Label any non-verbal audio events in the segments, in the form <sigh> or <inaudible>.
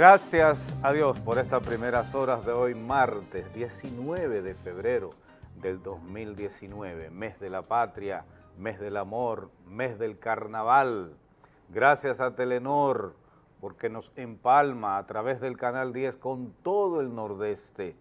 Gracias a Dios por estas primeras horas de hoy, martes 19 de febrero del 2019, mes de la patria, mes del amor, mes del carnaval. Gracias a Telenor porque nos empalma a través del Canal 10 con todo el nordeste,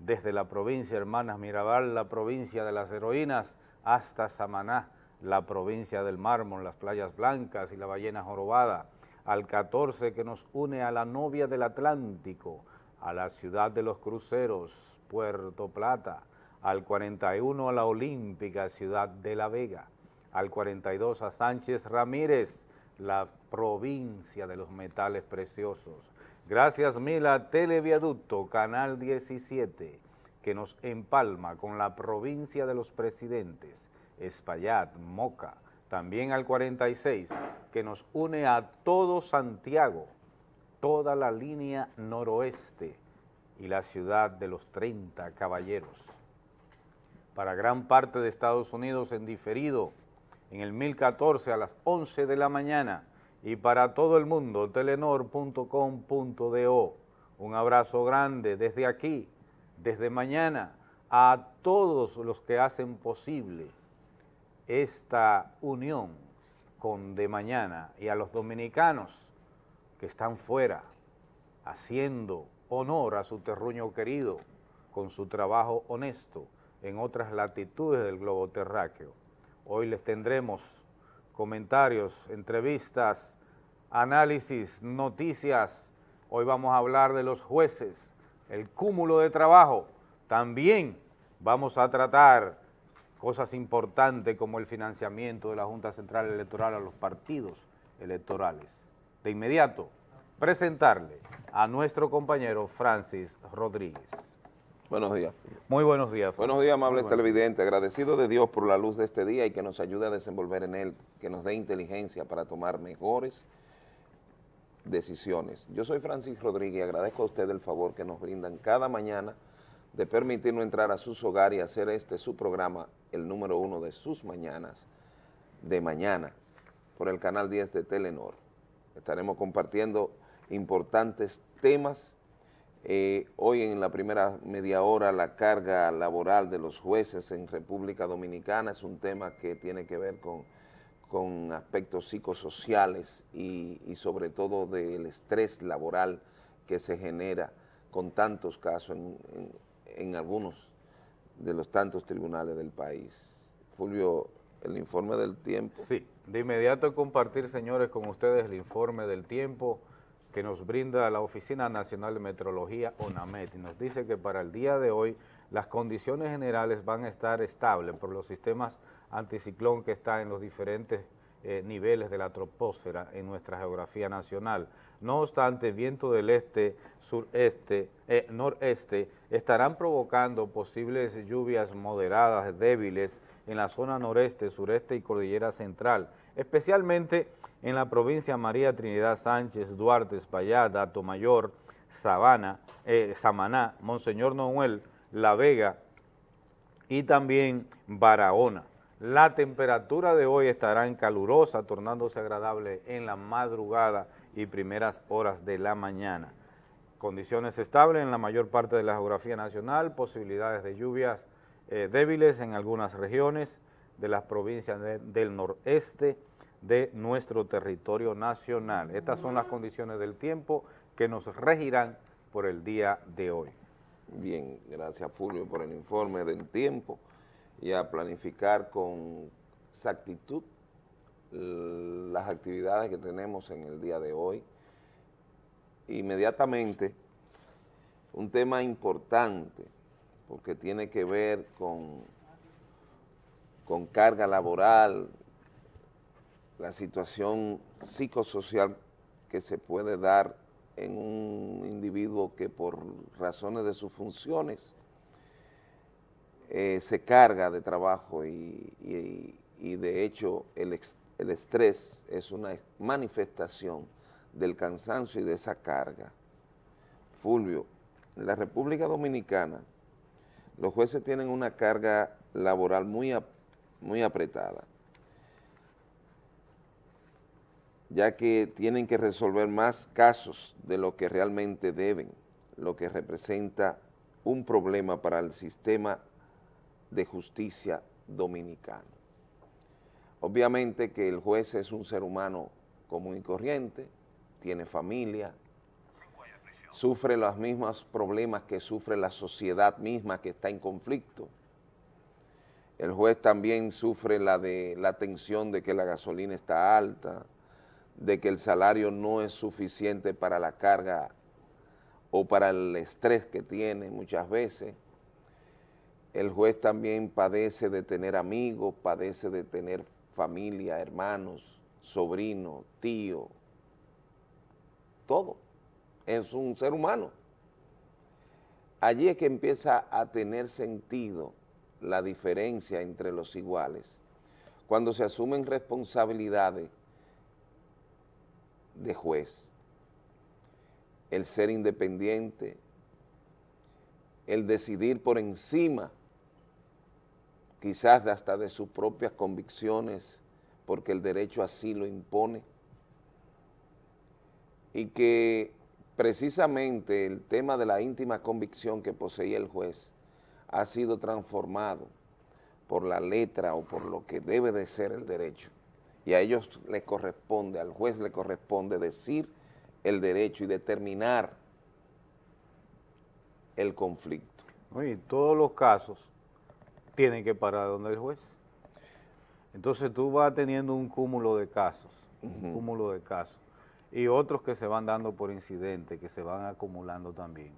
desde la provincia Hermanas Mirabal, la provincia de las heroínas, hasta Samaná, la provincia del mármol, las playas blancas y la ballena jorobada, al 14 que nos une a la novia del Atlántico, a la ciudad de los cruceros, Puerto Plata, al 41 a la olímpica ciudad de La Vega, al 42 a Sánchez Ramírez, la provincia de los metales preciosos. Gracias mil a Televiaducto, Canal 17, que nos empalma con la provincia de los presidentes, Espaillat, Moca, también al 46, que nos une a todo Santiago, toda la línea noroeste y la ciudad de los 30 caballeros. Para gran parte de Estados Unidos en diferido, en el 1014 a las 11 de la mañana, y para todo el mundo, telenor.com.do. Un abrazo grande desde aquí, desde mañana, a todos los que hacen posible esta unión con de mañana y a los dominicanos que están fuera haciendo honor a su terruño querido con su trabajo honesto en otras latitudes del globo terráqueo. Hoy les tendremos comentarios, entrevistas, análisis, noticias. Hoy vamos a hablar de los jueces, el cúmulo de trabajo. También vamos a tratar cosas importantes como el financiamiento de la Junta Central Electoral a los partidos electorales. De inmediato, presentarle a nuestro compañero Francis Rodríguez. Buenos días. Muy buenos días. Francis. Buenos días, amables televidentes. Agradecido de Dios por la luz de este día y que nos ayude a desenvolver en él, que nos dé inteligencia para tomar mejores decisiones. Yo soy Francis Rodríguez y agradezco a usted el favor que nos brindan cada mañana de permitirnos entrar a sus hogares y hacer este su programa el número uno de sus mañanas, de mañana, por el canal 10 de Telenor. Estaremos compartiendo importantes temas. Eh, hoy en la primera media hora la carga laboral de los jueces en República Dominicana es un tema que tiene que ver con, con aspectos psicosociales y, sobre todo del estrés laboral que se genera con tantos casos en, en algunos de los tantos tribunales del país. Fulvio, el informe del tiempo. Sí, de inmediato compartir, señores, con ustedes el informe del tiempo que nos brinda la Oficina Nacional de Meteorología, ONAMET, y nos dice que para el día de hoy las condiciones generales van a estar estables por los sistemas anticiclón que están en los diferentes eh, niveles de la troposfera en nuestra geografía nacional. No obstante, viento del este, sureste, eh, noreste estarán provocando posibles lluvias moderadas, débiles, en la zona noreste, sureste y cordillera central, especialmente en la provincia María Trinidad Sánchez, Duarte, Espaillat, Mayor, Sabana, eh, Samaná, Monseñor Noel, La Vega y también Barahona. La temperatura de hoy estará en calurosa, tornándose agradable en la madrugada y primeras horas de la mañana. Condiciones estables en la mayor parte de la geografía nacional, posibilidades de lluvias eh, débiles en algunas regiones de las provincias de, del noreste de nuestro territorio nacional. Estas son las condiciones del tiempo que nos regirán por el día de hoy. Bien, gracias Fulvio por el informe del tiempo y a planificar con exactitud las actividades que tenemos en el día de hoy. Inmediatamente, un tema importante, porque tiene que ver con, con carga laboral, la situación psicosocial que se puede dar en un individuo que por razones de sus funciones eh, se carga de trabajo y, de hecho el, estrés es una manifestación del cansancio y de esa carga. Fulvio, en la República Dominicana los jueces tienen una carga laboral muy apretada. ya que tienen que resolver más casos de lo que realmente deben, lo que representa un problema para el sistema de justicia dominicano. Obviamente que el juez es un ser humano común y corriente, tiene familia, sufre los mismos problemas que sufre la sociedad misma que está en conflicto. El juez también sufre la, de, la tensión de que la gasolina está alta, de que el salario no es suficiente para la carga o para el estrés que tiene muchas veces. El juez también padece de tener amigos, padece de tener familia, hermanos, sobrinos, tío, todo. Es un ser humano. Allí es que empieza a tener sentido la diferencia entre los iguales, cuando se asumen responsabilidades de juez, el ser independiente, el decidir por encima, quizás hasta de sus propias convicciones, porque el derecho así lo impone, y que precisamente el tema de la íntima convicción que poseía el juez ha sido transformado por la letra o por lo que debe de ser el derecho y a ellos les corresponde, al juez le corresponde decir el derecho y determinar el conflicto. Y todos los casos tienen que parar donde el juez. Entonces tú vas teniendo un cúmulo de casos, un cúmulo de casos, y otros que se van dando por incidente, que se van acumulando también.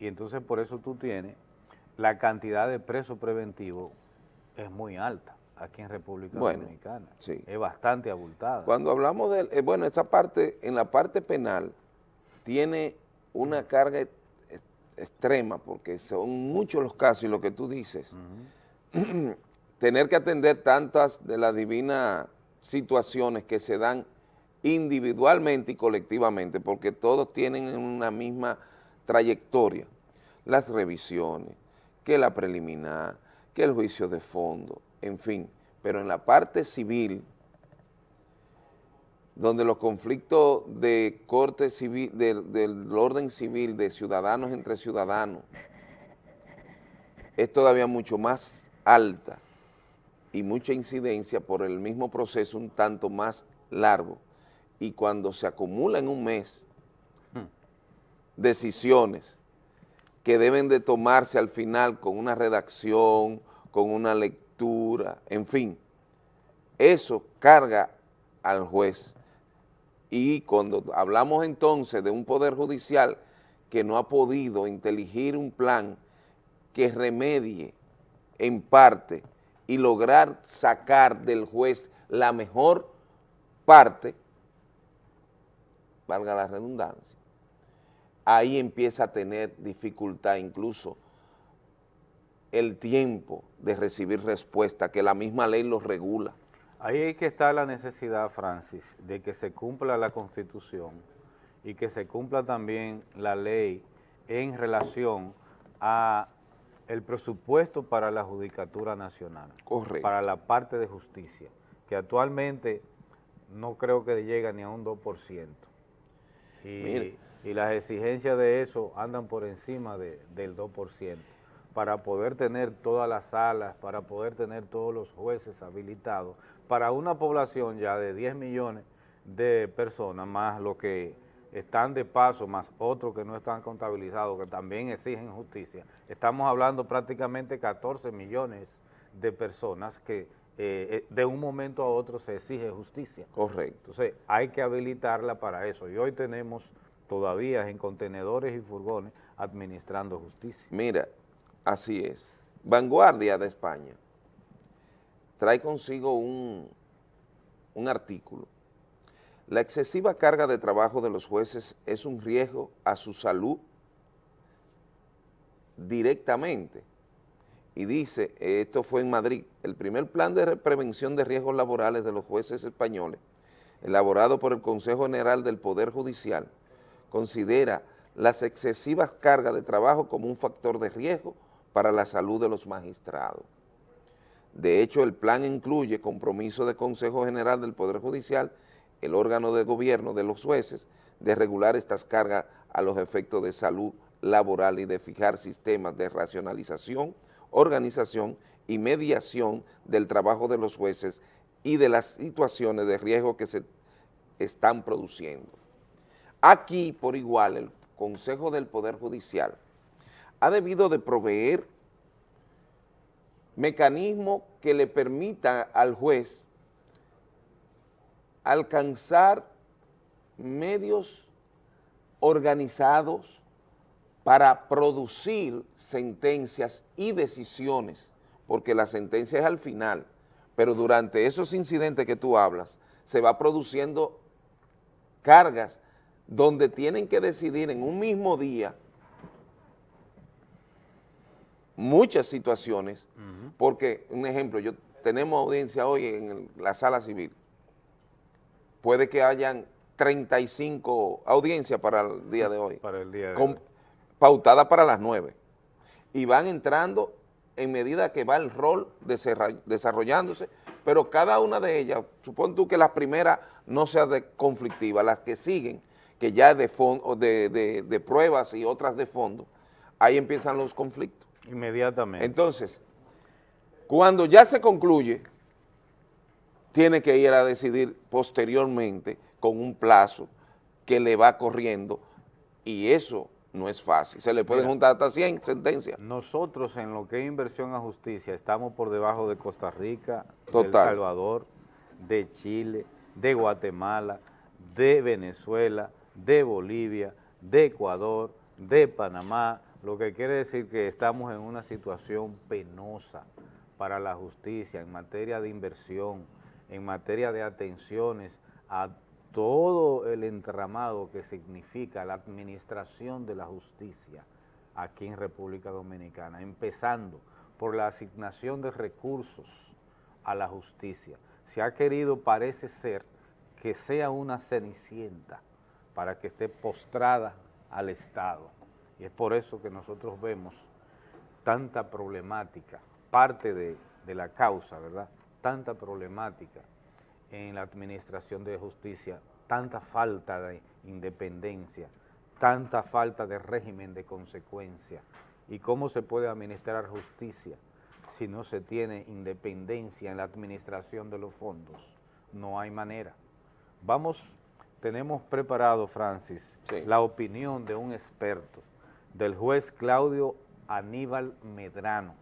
Y entonces por eso tú tienes la cantidad de presos preventivos es muy alta aquí en República Dominicana. Sí. Es bastante abultada. Cuando hablamos de, eh, bueno, esa parte, en la parte penal, tiene una carga extrema, porque son muchos los casos y lo que tú dices, <clears throat> tener que atender tantas de las divinas situaciones que se dan individualmente y colectivamente, porque todos tienen una misma trayectoria, las revisiones, que la preliminar, que el juicio de fondo, en fin, pero en la parte civil, donde los conflictos de corte civil, del orden civil, de ciudadanos entre ciudadanos, es todavía mucho más alta y mucha incidencia por el mismo proceso un tanto más largo. Y cuando se acumula en un mes hmm. decisiones que deben de tomarse al final con una redacción, con una lectura, en fin, eso carga al juez. Y cuando hablamos entonces de un poder judicial que no ha podido inteligir un plan que remedie en parte y lograr sacar del juez la mejor parte, valga la redundancia, ahí empieza a tener dificultad incluso el tiempo de recibir respuesta, que la misma ley lo regula. Ahí hay que estar la necesidad, Francis, de que se cumpla la Constitución y que se cumpla también la ley en relación a el presupuesto para la Judicatura Nacional. Correcto. Para la parte de justicia, que actualmente no creo que llega ni a un 2%. Y, y las exigencias de eso andan por encima de, del 2% para poder tener todas las salas, para poder tener todos los jueces habilitados, para una población ya de 10 millones de personas, más los que están de paso, más otros que no están contabilizados, que también exigen justicia. Estamos hablando prácticamente 14 millones de personas que eh, eh, de un momento a otro se exige justicia. Correcto. Entonces hay que habilitarla para eso y hoy tenemos todavía en contenedores y furgones administrando justicia. Mira, Así es. Vanguardia de España trae consigo un, un artículo. La excesiva carga de trabajo de los jueces es un riesgo a su salud directamente. Y dice, esto fue en Madrid, el primer plan de prevención de riesgos laborales de los jueces españoles, elaborado por el Consejo General del Poder Judicial, considera las excesivas cargas de trabajo como un factor de riesgo para la salud de los magistrados. De hecho, el plan incluye compromiso de Consejo General del Poder Judicial el órgano de gobierno de los jueces, de regular estas cargas a los efectos de salud laboral y de fijar sistemas de racionalización, organización y mediación del trabajo de los jueces y de las situaciones de riesgo que se están produciendo. Aquí, por igual, el Consejo del Poder Judicial ha debido de proveer mecanismos que le permita al juez alcanzar medios organizados para producir sentencias y decisiones, porque la sentencia es al final, pero durante esos incidentes que tú hablas, se va produciendo cargas donde tienen que decidir en un mismo día muchas situaciones, porque, un ejemplo, yo tenemos audiencia hoy en la sala civil, puede que hayan 35 audiencias para el día de hoy. Para el día de hoy. Pautada para las 9. Y van entrando en medida que va el rol desarrollándose, pero cada una de ellas, supón tú que la primera no sea de conflictiva, las que siguen, que ya de, de, de pruebas y otras de fondo, ahí empiezan los conflictos. Inmediatamente. Entonces, cuando ya se concluye, tiene que ir a decidir posteriormente con un plazo que le va corriendo y eso no es fácil. Se le pueden juntar hasta 100 sentencias. Nosotros en lo que es inversión a justicia estamos por debajo de Costa Rica, de El Salvador, de Chile, de Guatemala, de Venezuela, de Bolivia, de Ecuador, de Panamá, lo que quiere decir que estamos en una situación penosa para la justicia en materia de inversión, en materia de atenciones a todo el entramado que significa la administración de la justicia aquí en República Dominicana, empezando por la asignación de recursos a la justicia. Se ha querido, parece ser, que sea una cenicienta para que esté postrada al Estado. Y es por eso que nosotros vemos tanta problemática, parte de, de la causa, ¿verdad?, tanta problemática en la administración de justicia, tanta falta de independencia, tanta falta de régimen de consecuencia. ¿Y cómo se puede administrar justicia si no se tiene independencia en la administración de los fondos? No hay manera. Vamos, tenemos preparado, Francis, la opinión de un experto, del juez Claudio Aníbal Medrano.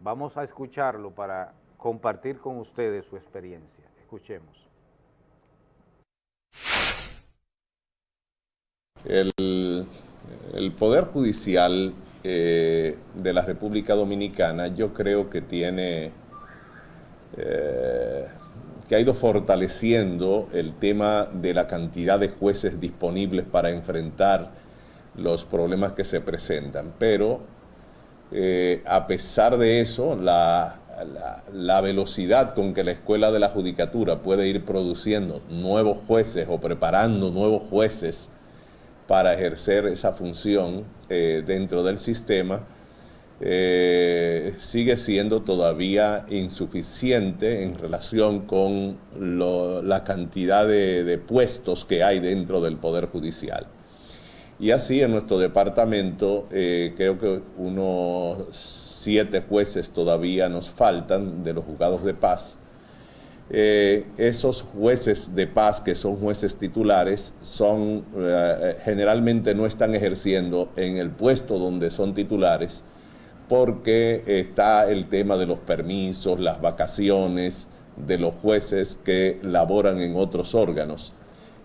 Vamos a escucharlo para compartir con ustedes su experiencia. Escuchemos. El, Poder Judicial eh, de la República Dominicana yo creo que tiene, eh, que ha ido fortaleciendo el tema de la cantidad de jueces disponibles para enfrentar los problemas que se presentan, pero eh, a pesar de eso, la, la, velocidad con que la Escuela de la Judicatura puede ir produciendo nuevos jueces o preparando nuevos jueces para ejercer esa función eh, dentro del sistema, eh, sigue siendo todavía insuficiente en relación con la cantidad de, puestos que hay dentro del Poder Judicial. Y así en nuestro departamento eh, creo que unos siete jueces todavía nos faltan de los juzgados de paz. Eh, esos jueces de paz que son jueces titulares son eh, generalmente no están ejerciendo en el puesto donde son titulares porque está el tema de los permisos, las vacaciones de los jueces que laboran en otros órganos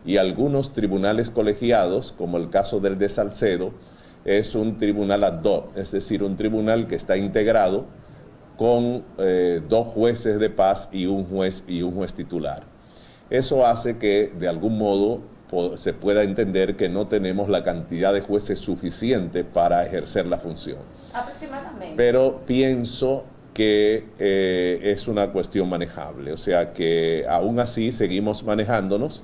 y algunos tribunales colegiados, como el caso del de Salcedo, es un tribunal ad hoc, es decir, un tribunal que está integrado con eh, dos jueces de paz y un juez y un juez titular. Eso hace que de algún modo se pueda entender que no tenemos la cantidad de jueces suficiente para ejercer la función. Aproximadamente. Pero pienso que eh, es una cuestión manejable, o sea que aún así seguimos manejándonos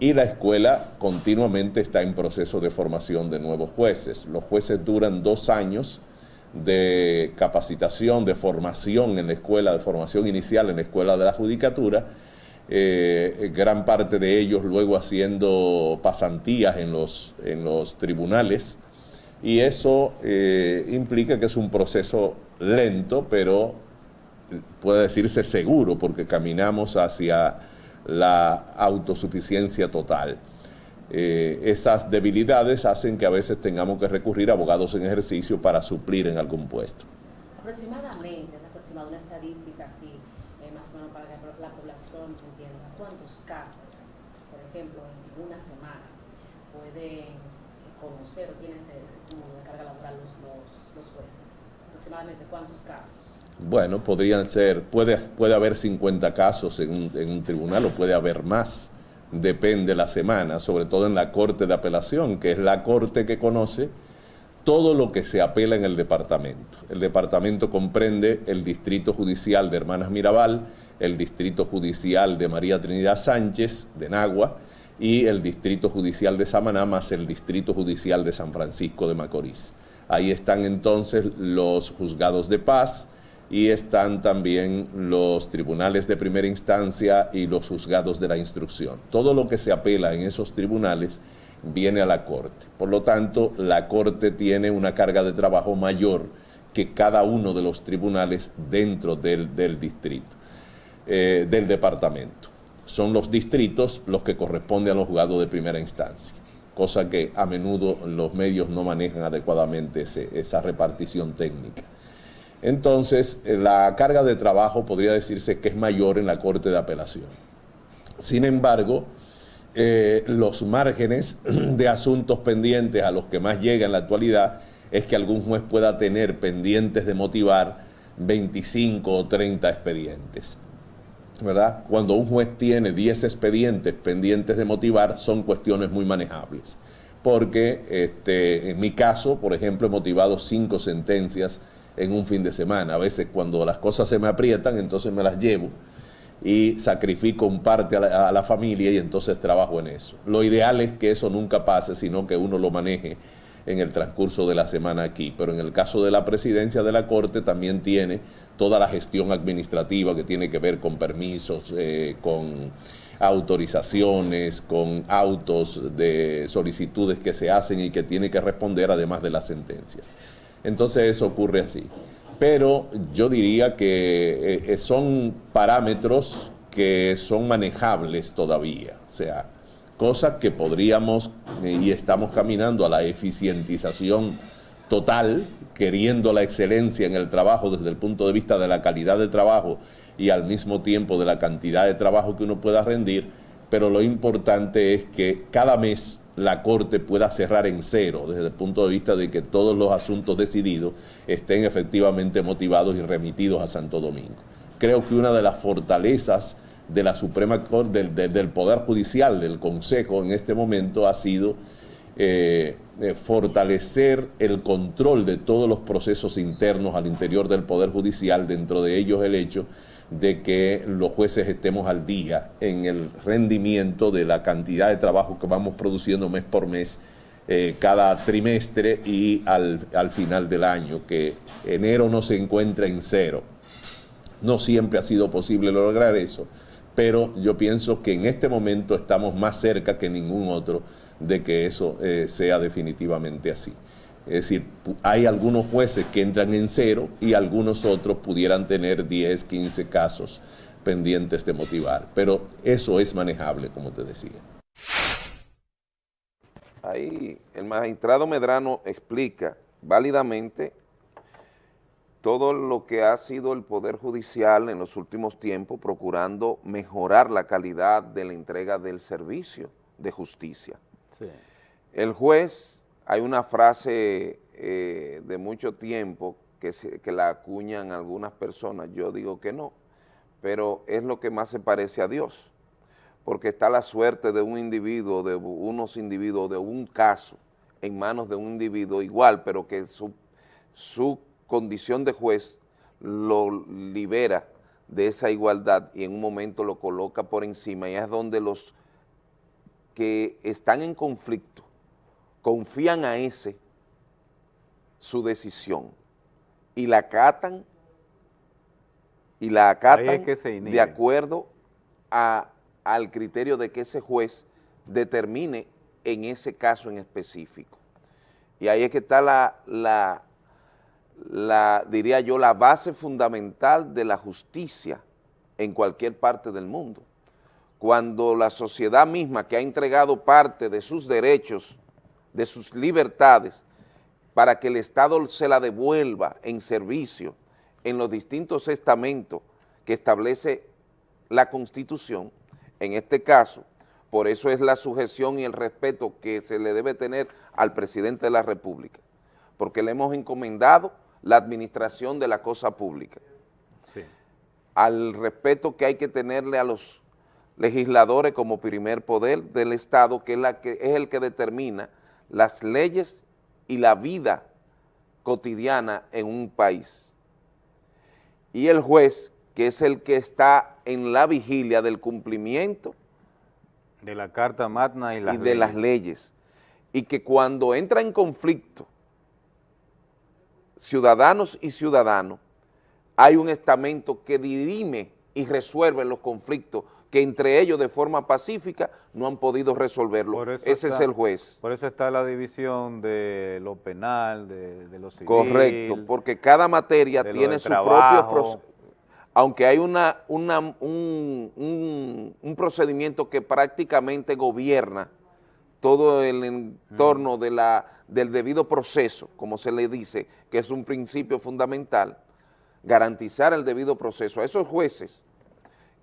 y la escuela continuamente está en proceso de formación de nuevos jueces. Los jueces duran dos años de capacitación, de formación en la escuela, de formación inicial en la escuela de la judicatura, eh, gran parte de ellos luego haciendo pasantías en los, en los tribunales, y eso eh, implica que es un proceso lento, pero puede decirse seguro, porque caminamos hacia la autosuficiencia total. Eh, esas debilidades hacen que a veces tengamos que recurrir a abogados en ejercicio para suplir en algún puesto. Aproximadamente, aproximadamente una estadística así, eh, más o menos para que la población entienda, ¿cuántos casos, por ejemplo, en una semana pueden conocer o tienen ese cúmulo de carga laboral los, los, jueces? Aproximadamente, ¿cuántos casos? Bueno, podrían ser, puede, puede haber 50 casos en un, en un tribunal o puede haber más depende la semana, sobre todo en la Corte de Apelación, que es la Corte que conoce todo lo que se apela en el departamento. El departamento comprende el Distrito Judicial de Hermanas Mirabal, el Distrito Judicial de María Trinidad Sánchez, de Nagua, y el Distrito Judicial de Samaná, más el Distrito Judicial de San Francisco de Macorís. Ahí están entonces los juzgados de paz, y están también los tribunales de primera instancia y los juzgados de la instrucción. Todo lo que se apela en esos tribunales viene a la Corte. Por lo tanto, la Corte tiene una carga de trabajo mayor que cada uno de los tribunales dentro del, distrito, eh, del departamento. Son los distritos los que corresponden a los juzgados de primera instancia, cosa que a menudo los medios no manejan adecuadamente esa repartición técnica. Entonces, eh, la carga de trabajo podría decirse que es mayor en la Corte de Apelación. Sin embargo, eh, los márgenes <clears throat> de asuntos pendientes a los que más llega en la actualidad es que algún juez pueda tener pendientes de motivar 25 o 30 expedientes. ¿verdad? Cuando un juez tiene 10 expedientes pendientes de motivar, son cuestiones muy manejables. Porque este, en mi caso, por ejemplo, he motivado cinco sentencias en un fin de semana. A veces cuando las cosas se me aprietan, entonces me las llevo y sacrifico un parte a la, familia y entonces trabajo en eso. Lo ideal es que eso nunca pase, sino que uno lo maneje en el transcurso de la semana aquí. Pero en el caso de la presidencia de la Corte también tiene toda la gestión administrativa que tiene que ver con permisos, eh, con autorizaciones, con autos de solicitudes que se hacen y que tiene que responder además de las sentencias. Entonces eso ocurre así. Pero yo diría que eh, son parámetros que son manejables todavía. O sea, cosas que podríamos eh, y estamos caminando a la eficientización total, queriendo la excelencia en el trabajo desde el punto de vista de la calidad de trabajo y al mismo tiempo de la cantidad de trabajo que uno pueda rendir, pero lo importante es que cada mes la Corte pueda cerrar en cero, desde el punto de vista de que todos los asuntos decididos estén efectivamente motivados y remitidos a Santo Domingo. Creo que una de las fortalezas de la Suprema Corte, del, Poder Judicial, del Consejo en este momento ha sido eh, eh, fortalecer el control de todos los procesos internos al interior del Poder Judicial, dentro de ellos el hecho de que los jueces estemos al día en el rendimiento de la cantidad de trabajo que vamos produciendo mes por mes, eh, cada trimestre y al, al final del año, que enero no se encuentra en cero. No siempre ha sido posible lograr eso, pero yo pienso que en este momento estamos más cerca que ningún otro de que eso eh, sea definitivamente así. Es decir, hay algunos jueces que entran en cero y algunos otros pudieran tener 10, 15 casos pendientes de motivar. Pero eso es manejable, como te decía. Ahí el magistrado Medrano explica válidamente todo lo que ha sido el Poder Judicial en los últimos tiempos procurando mejorar la calidad de la entrega del servicio de justicia. El juez hay una frase eh, de mucho tiempo que, que la acuñan algunas personas, yo digo que no, pero es lo que más se parece a Dios, porque está la suerte de un individuo, de unos individuos, de un caso, en manos de un individuo igual, pero que su condición de juez lo libera de esa igualdad y en un momento lo coloca por encima. Y es donde los que están en conflicto confían a ese su decisión y la acatan y la acatan de acuerdo a al criterio de que ese juez determine en ese caso en específico. Y ahí es que está la, la, la, diría yo, la base fundamental de la justicia en cualquier parte del mundo. Cuando la sociedad misma que ha entregado parte de sus derechos, de sus libertades, para que el Estado se la devuelva en servicio en los distintos estamentos que establece la Constitución, en este caso, por eso es la sujeción y el respeto que se le debe tener al presidente de la República, porque le hemos encomendado la administración de la cosa pública, al respeto que hay que tenerle a los legisladores como primer poder del Estado, que es, la que es el que determina las leyes y la vida cotidiana en un país. Y el juez, que es el que está en la vigilia del cumplimiento de la Carta Magna y, de las leyes. Y que cuando entra en conflicto ciudadanos y ciudadanos, hay un estamento que dirime y resuelve los conflictos que entre ellos de forma pacífica no han podido resolverlo. Ese es el juez. Por eso está la división de lo penal, de, lo civil. Correcto, porque cada materia tiene su propio proceso aunque hay una, un, procedimiento que prácticamente gobierna todo el entorno de la, del debido proceso, como se le dice, que es un principio fundamental, garantizar el debido proceso a esos jueces,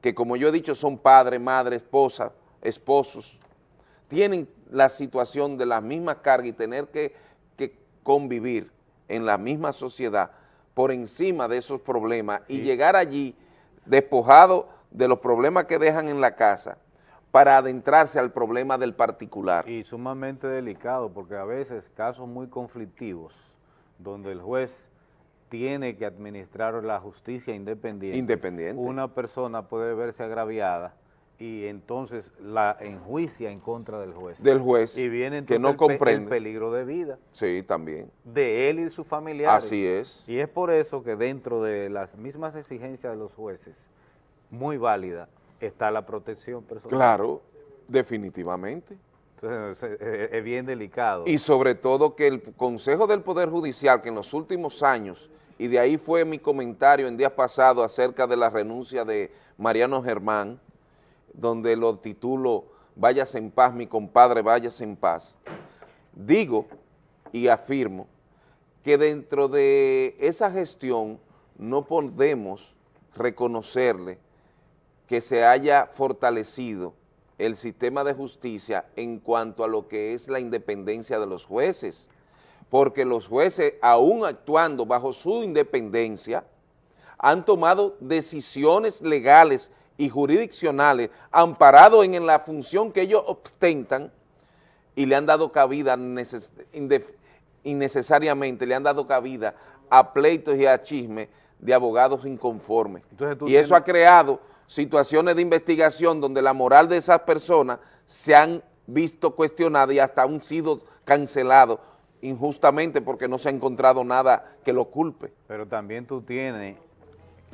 que como yo he dicho son padre, madre, esposa, esposos, tienen la situación de la misma carga y tener que, que convivir en la misma sociedad, por encima de esos problemas y llegar allí despojado de los problemas que dejan en la casa para adentrarse al problema del particular. Y sumamente delicado porque a veces casos muy conflictivos donde el juez tiene que administrar la justicia independiente. Independiente. Una persona puede verse agraviada y entonces la enjuicia en contra del juez. Del juez, y viene entonces que no el, comprende. el peligro de vida. Sí, también. De él y de su familiares. Así es. Y es por eso que dentro de las mismas exigencias de los jueces, muy válida, está la protección personal. Claro, definitivamente. Entonces, es bien delicado. Y sobre todo que el Consejo del Poder Judicial, que en los últimos años, y de ahí fue mi comentario en días pasados acerca de la renuncia de Mariano Germán, donde lo titulo Váyase en paz, mi compadre, váyase en paz. Digo y afirmo que dentro de esa gestión no podemos reconocerle que se haya fortalecido el sistema de justicia en cuanto a lo que es la independencia de los jueces, porque los jueces, aún actuando bajo su independencia, han tomado decisiones legales y jurisdiccionales amparados en, la función que ellos ostentan y le han dado cabida innecesariamente, le han dado cabida a pleitos y a chismes de abogados inconformes. y eso ha creado situaciones de investigación donde la moral de esas personas se han visto cuestionadas y hasta han sido cancelados injustamente porque no se ha encontrado nada que lo culpe. Pero también tú tienes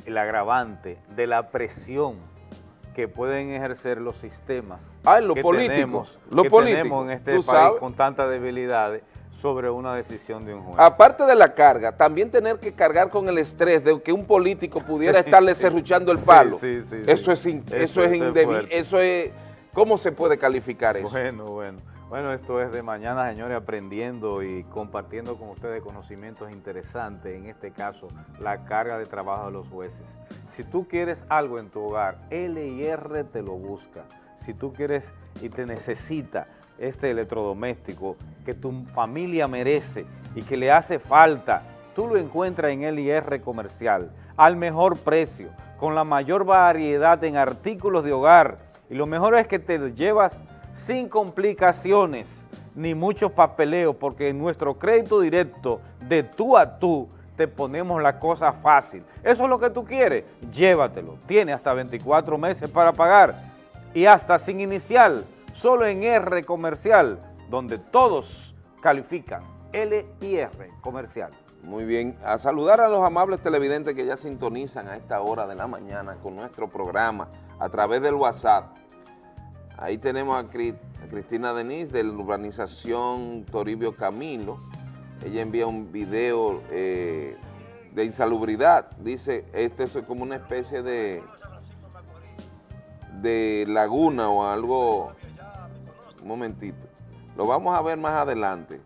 el agravante de la presión que pueden ejercer los sistemas ah, lo que, tenemos, lo en este país con tantas debilidades sobre una decisión de un juez. Aparte de la carga, también tener que cargar con el estrés de que un político pudiera estarle serruchando el palo. eso, es, eso, es, eso es, ¿cómo se puede calificar eso? Bueno, bueno. Bueno, esto es de mañana, señores, aprendiendo y compartiendo con ustedes conocimientos interesantes, en este caso, la carga de trabajo de los jueces. Si tú quieres algo en tu hogar, LIR te lo busca. Si tú quieres y te necesita este electrodoméstico que tu familia merece y que le hace falta, tú lo encuentras en LIR Comercial, al mejor precio, con la mayor variedad en artículos de hogar. Y lo mejor es que te lo llevas sin complicaciones ni muchos papeleos, porque en nuestro crédito directo de tú a tú te ponemos la cosa fácil. Eso es lo que tú quieres, llévatelo. Tiene hasta 24 meses para pagar y hasta sin inicial, solo en R Comercial, donde todos califican. L y R Comercial. Muy bien, a saludar a los amables televidentes que ya sintonizan a esta hora de la mañana con nuestro programa a través del WhatsApp Ahí tenemos a, Cristina Denise de la urbanización Toribio Camilo. Ella envía un video eh, de insalubridad. Dice, este es como una especie de, de laguna o algo. Un momentito. Lo vamos a ver más adelante.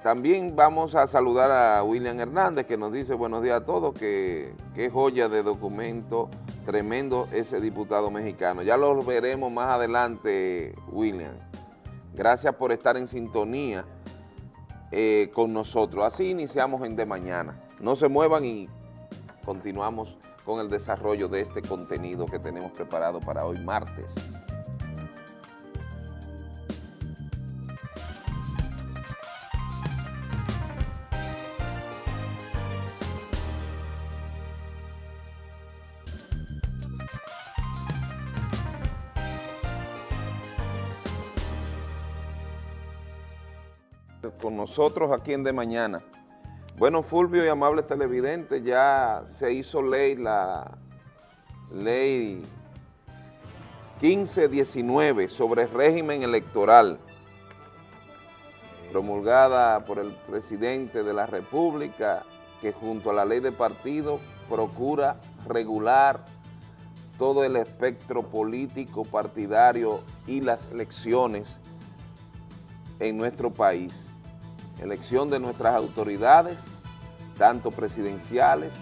También vamos a saludar a William Hernández que nos dice buenos días a todos, que, joya de documento tremendo ese diputado mexicano. Ya lo veremos más adelante, William. Gracias por estar en sintonía eh, con nosotros. Así iniciamos en De Mañana. No se muevan y continuamos con el desarrollo de este contenido que tenemos preparado para hoy martes. Nosotros aquí en De Mañana. Bueno, Fulvio y amables televidentes, ya se hizo ley la ley 1519 sobre régimen electoral, promulgada por el presidente de la República, que junto a la ley de partido procura regular todo el espectro político, partidario y las elecciones en nuestro país elección de nuestras autoridades, tanto presidenciales,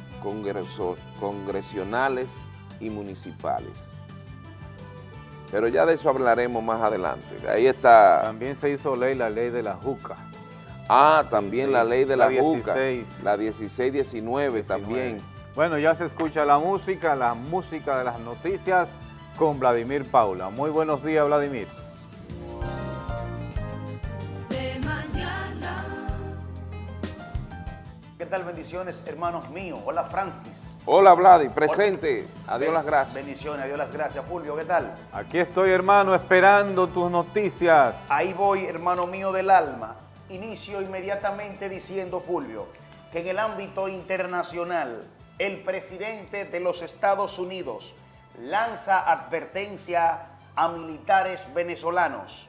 congresionales y municipales. Pero ya de eso hablaremos más adelante. Ahí está... También se hizo ley la ley de la JUCA. Ah, también la ley de la, la JUCA. La 1619 también. Bueno, ya se escucha la música, la música de las noticias con Vladimir Paula. Muy buenos días, Vladimir. ¿Qué tal? Bendiciones, hermanos míos. Hola, Francis. Hola, Vladi. Presente. Adiós las gracias. Bendiciones, adiós las gracias. Fulvio, ¿qué tal? Aquí estoy, hermano, esperando tus noticias. Ahí voy, hermano mío del alma. Inicio inmediatamente diciendo, Fulvio, que en el ámbito internacional, el presidente de los Estados Unidos lanza advertencia a militares venezolanos.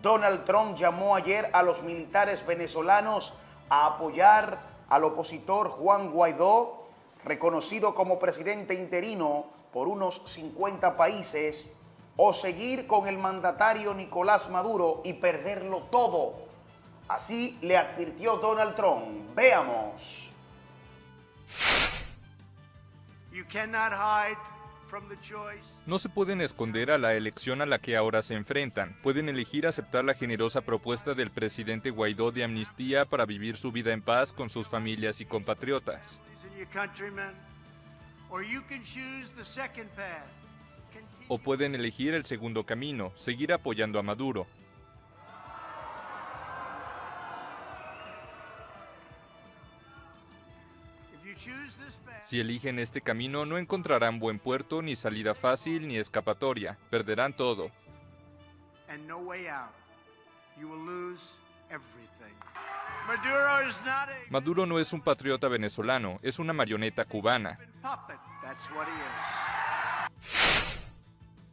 Donald Trump llamó ayer a los militares venezolanos a apoyar al opositor Juan Guaidó, reconocido como presidente interino por unos 50 países, o seguir con el mandatario Nicolás Maduro y perderlo todo. Así le advirtió Donald Trump. Veamos. No se pueden esconder a la elección a la que ahora se enfrentan. Pueden elegir aceptar la generosa propuesta del presidente Guaidó de amnistía para vivir su vida en paz con sus familias y compatriotas. O pueden elegir el segundo camino, seguir apoyando a Maduro, Si eligen este camino no encontrarán buen puerto, ni salida fácil, ni escapatoria. Perderán todo. Maduro no es un patriota venezolano, es una marioneta cubana.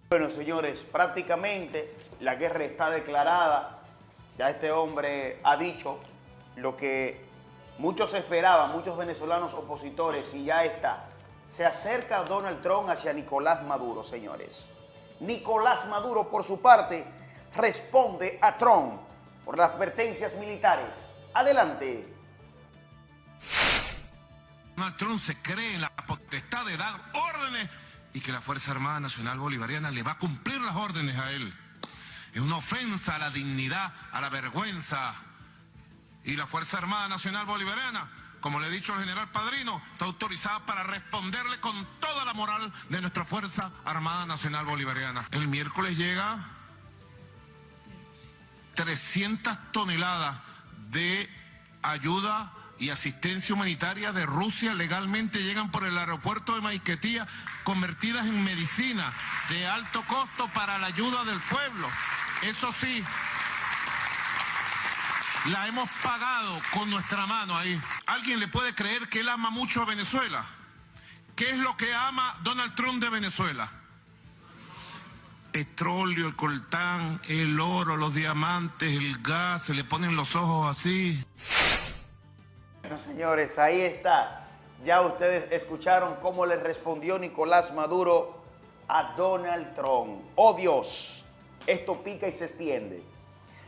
Bueno, señores, prácticamente la guerra está declarada. Ya este hombre ha dicho lo que Muchos esperaban, muchos venezolanos opositores, y ya está. Se acerca Donald Trump hacia Nicolás Maduro, señores. Nicolás Maduro, por su parte, responde a Trump por las advertencias militares. Adelante. Donald Trump se cree en la potestad de dar órdenes y que la Fuerza Armada Nacional Bolivariana le va a cumplir las órdenes a él. Es una ofensa a la dignidad, a la vergüenza, y la Fuerza Armada Nacional Bolivariana, como le he dicho al general Padrino, está autorizada para responderle con toda la moral de nuestra Fuerza Armada Nacional Bolivariana. El miércoles llega 300 toneladas de ayuda y asistencia humanitaria de Rusia legalmente llegan por el aeropuerto de Maiquetía, convertidas en medicina de alto costo para la ayuda del pueblo. Eso sí, la hemos pagado con nuestra mano ahí. ¿Alguien le puede creer que él ama mucho a Venezuela? ¿Qué es lo que ama Donald Trump de Venezuela? petróleo, el coltán, el oro, los diamantes, el gas, se le ponen los ojos así. Bueno, señores, ahí está. Ya ustedes escucharon cómo le respondió Nicolás Maduro a Donald Trump. Oh Dios, esto pica y se extiende.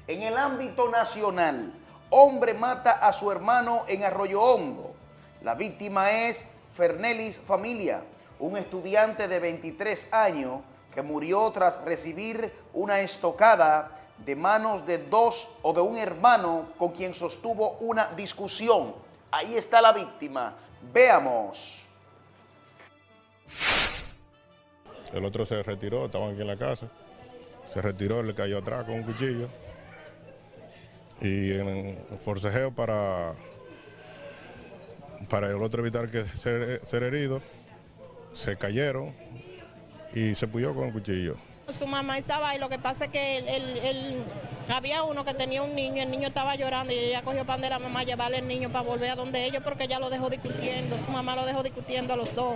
En el ámbito nacional, hombre mata a su hermano en Arroyo Hondo. La víctima es Fernelis Familia, un estudiante de 23 años que murió tras recibir una estocada de manos de dos o de un hermano con quien sostuvo una discusión. Ahí está la víctima. Veamos. El otro se retiró, estaban aquí en la casa. Se retiró, le cayó atrás con un cuchillo. Y en forcejeo para, para el otro evitar que ser, herido, se cayeron y se puyó con el cuchillo. Su mamá estaba ahí, lo que pasa es que él, había uno que tenía un niño, el niño estaba llorando y ella cogió pan de la mamá a llevarle el niño para volver a donde ellos porque ella lo dejó discutiendo, su mamá lo dejó discutiendo a los dos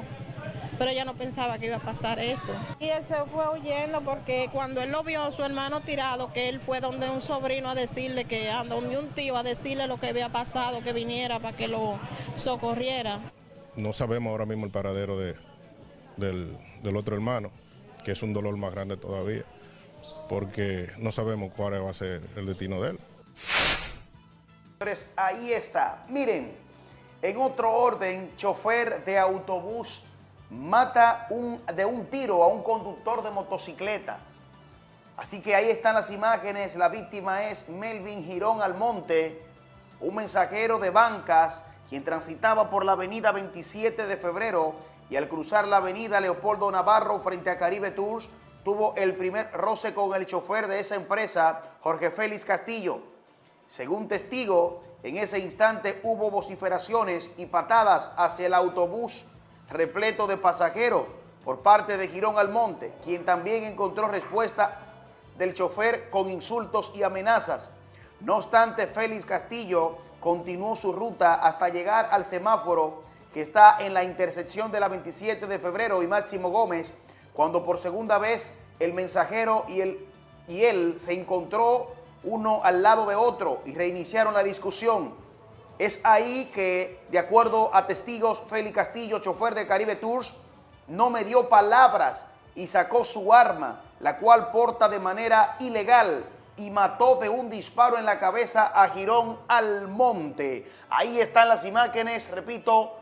pero ella no pensaba que iba a pasar eso. Y él se fue huyendo porque cuando él lo vio, su hermano tirado, que él fue donde un sobrino a decirle que, anda, donde un tío a decirle lo que había pasado, que viniera para que lo socorriera. No sabemos ahora mismo el paradero de, del, del otro hermano, que es un dolor más grande todavía, porque no sabemos cuál va a ser el destino de él. Ahí está. Miren, en otro orden, chofer de autobús mata de un tiro a un conductor de motocicleta. Así que ahí están las imágenes. La víctima es Melvin Girón Almonte, un mensajero de bancas, quien transitaba por la avenida 27 de febrero y al cruzar la avenida Leopoldo Navarro frente a Caribe Tours, tuvo el primer roce con el chofer de esa empresa, Jorge Félix Castillo. Según testigo, en ese instante hubo vociferaciones y patadas hacia el autobús repleto de pasajeros por parte de Girón Almonte, quien también encontró respuesta del chofer con insultos y amenazas. No obstante, Félix Castillo continuó su ruta hasta llegar al semáforo que está en la intersección de la 27 de febrero y Máximo Gómez, cuando por segunda vez el mensajero y, y él se encontró uno al lado de otro y reiniciaron la discusión. Es ahí que, de acuerdo a testigos, Félix Castillo, chofer de Caribe Tours, no me dio palabras y sacó su arma, la cual porta de manera ilegal y mató de un disparo en la cabeza a Girón Almonte. Ahí están las imágenes, repito,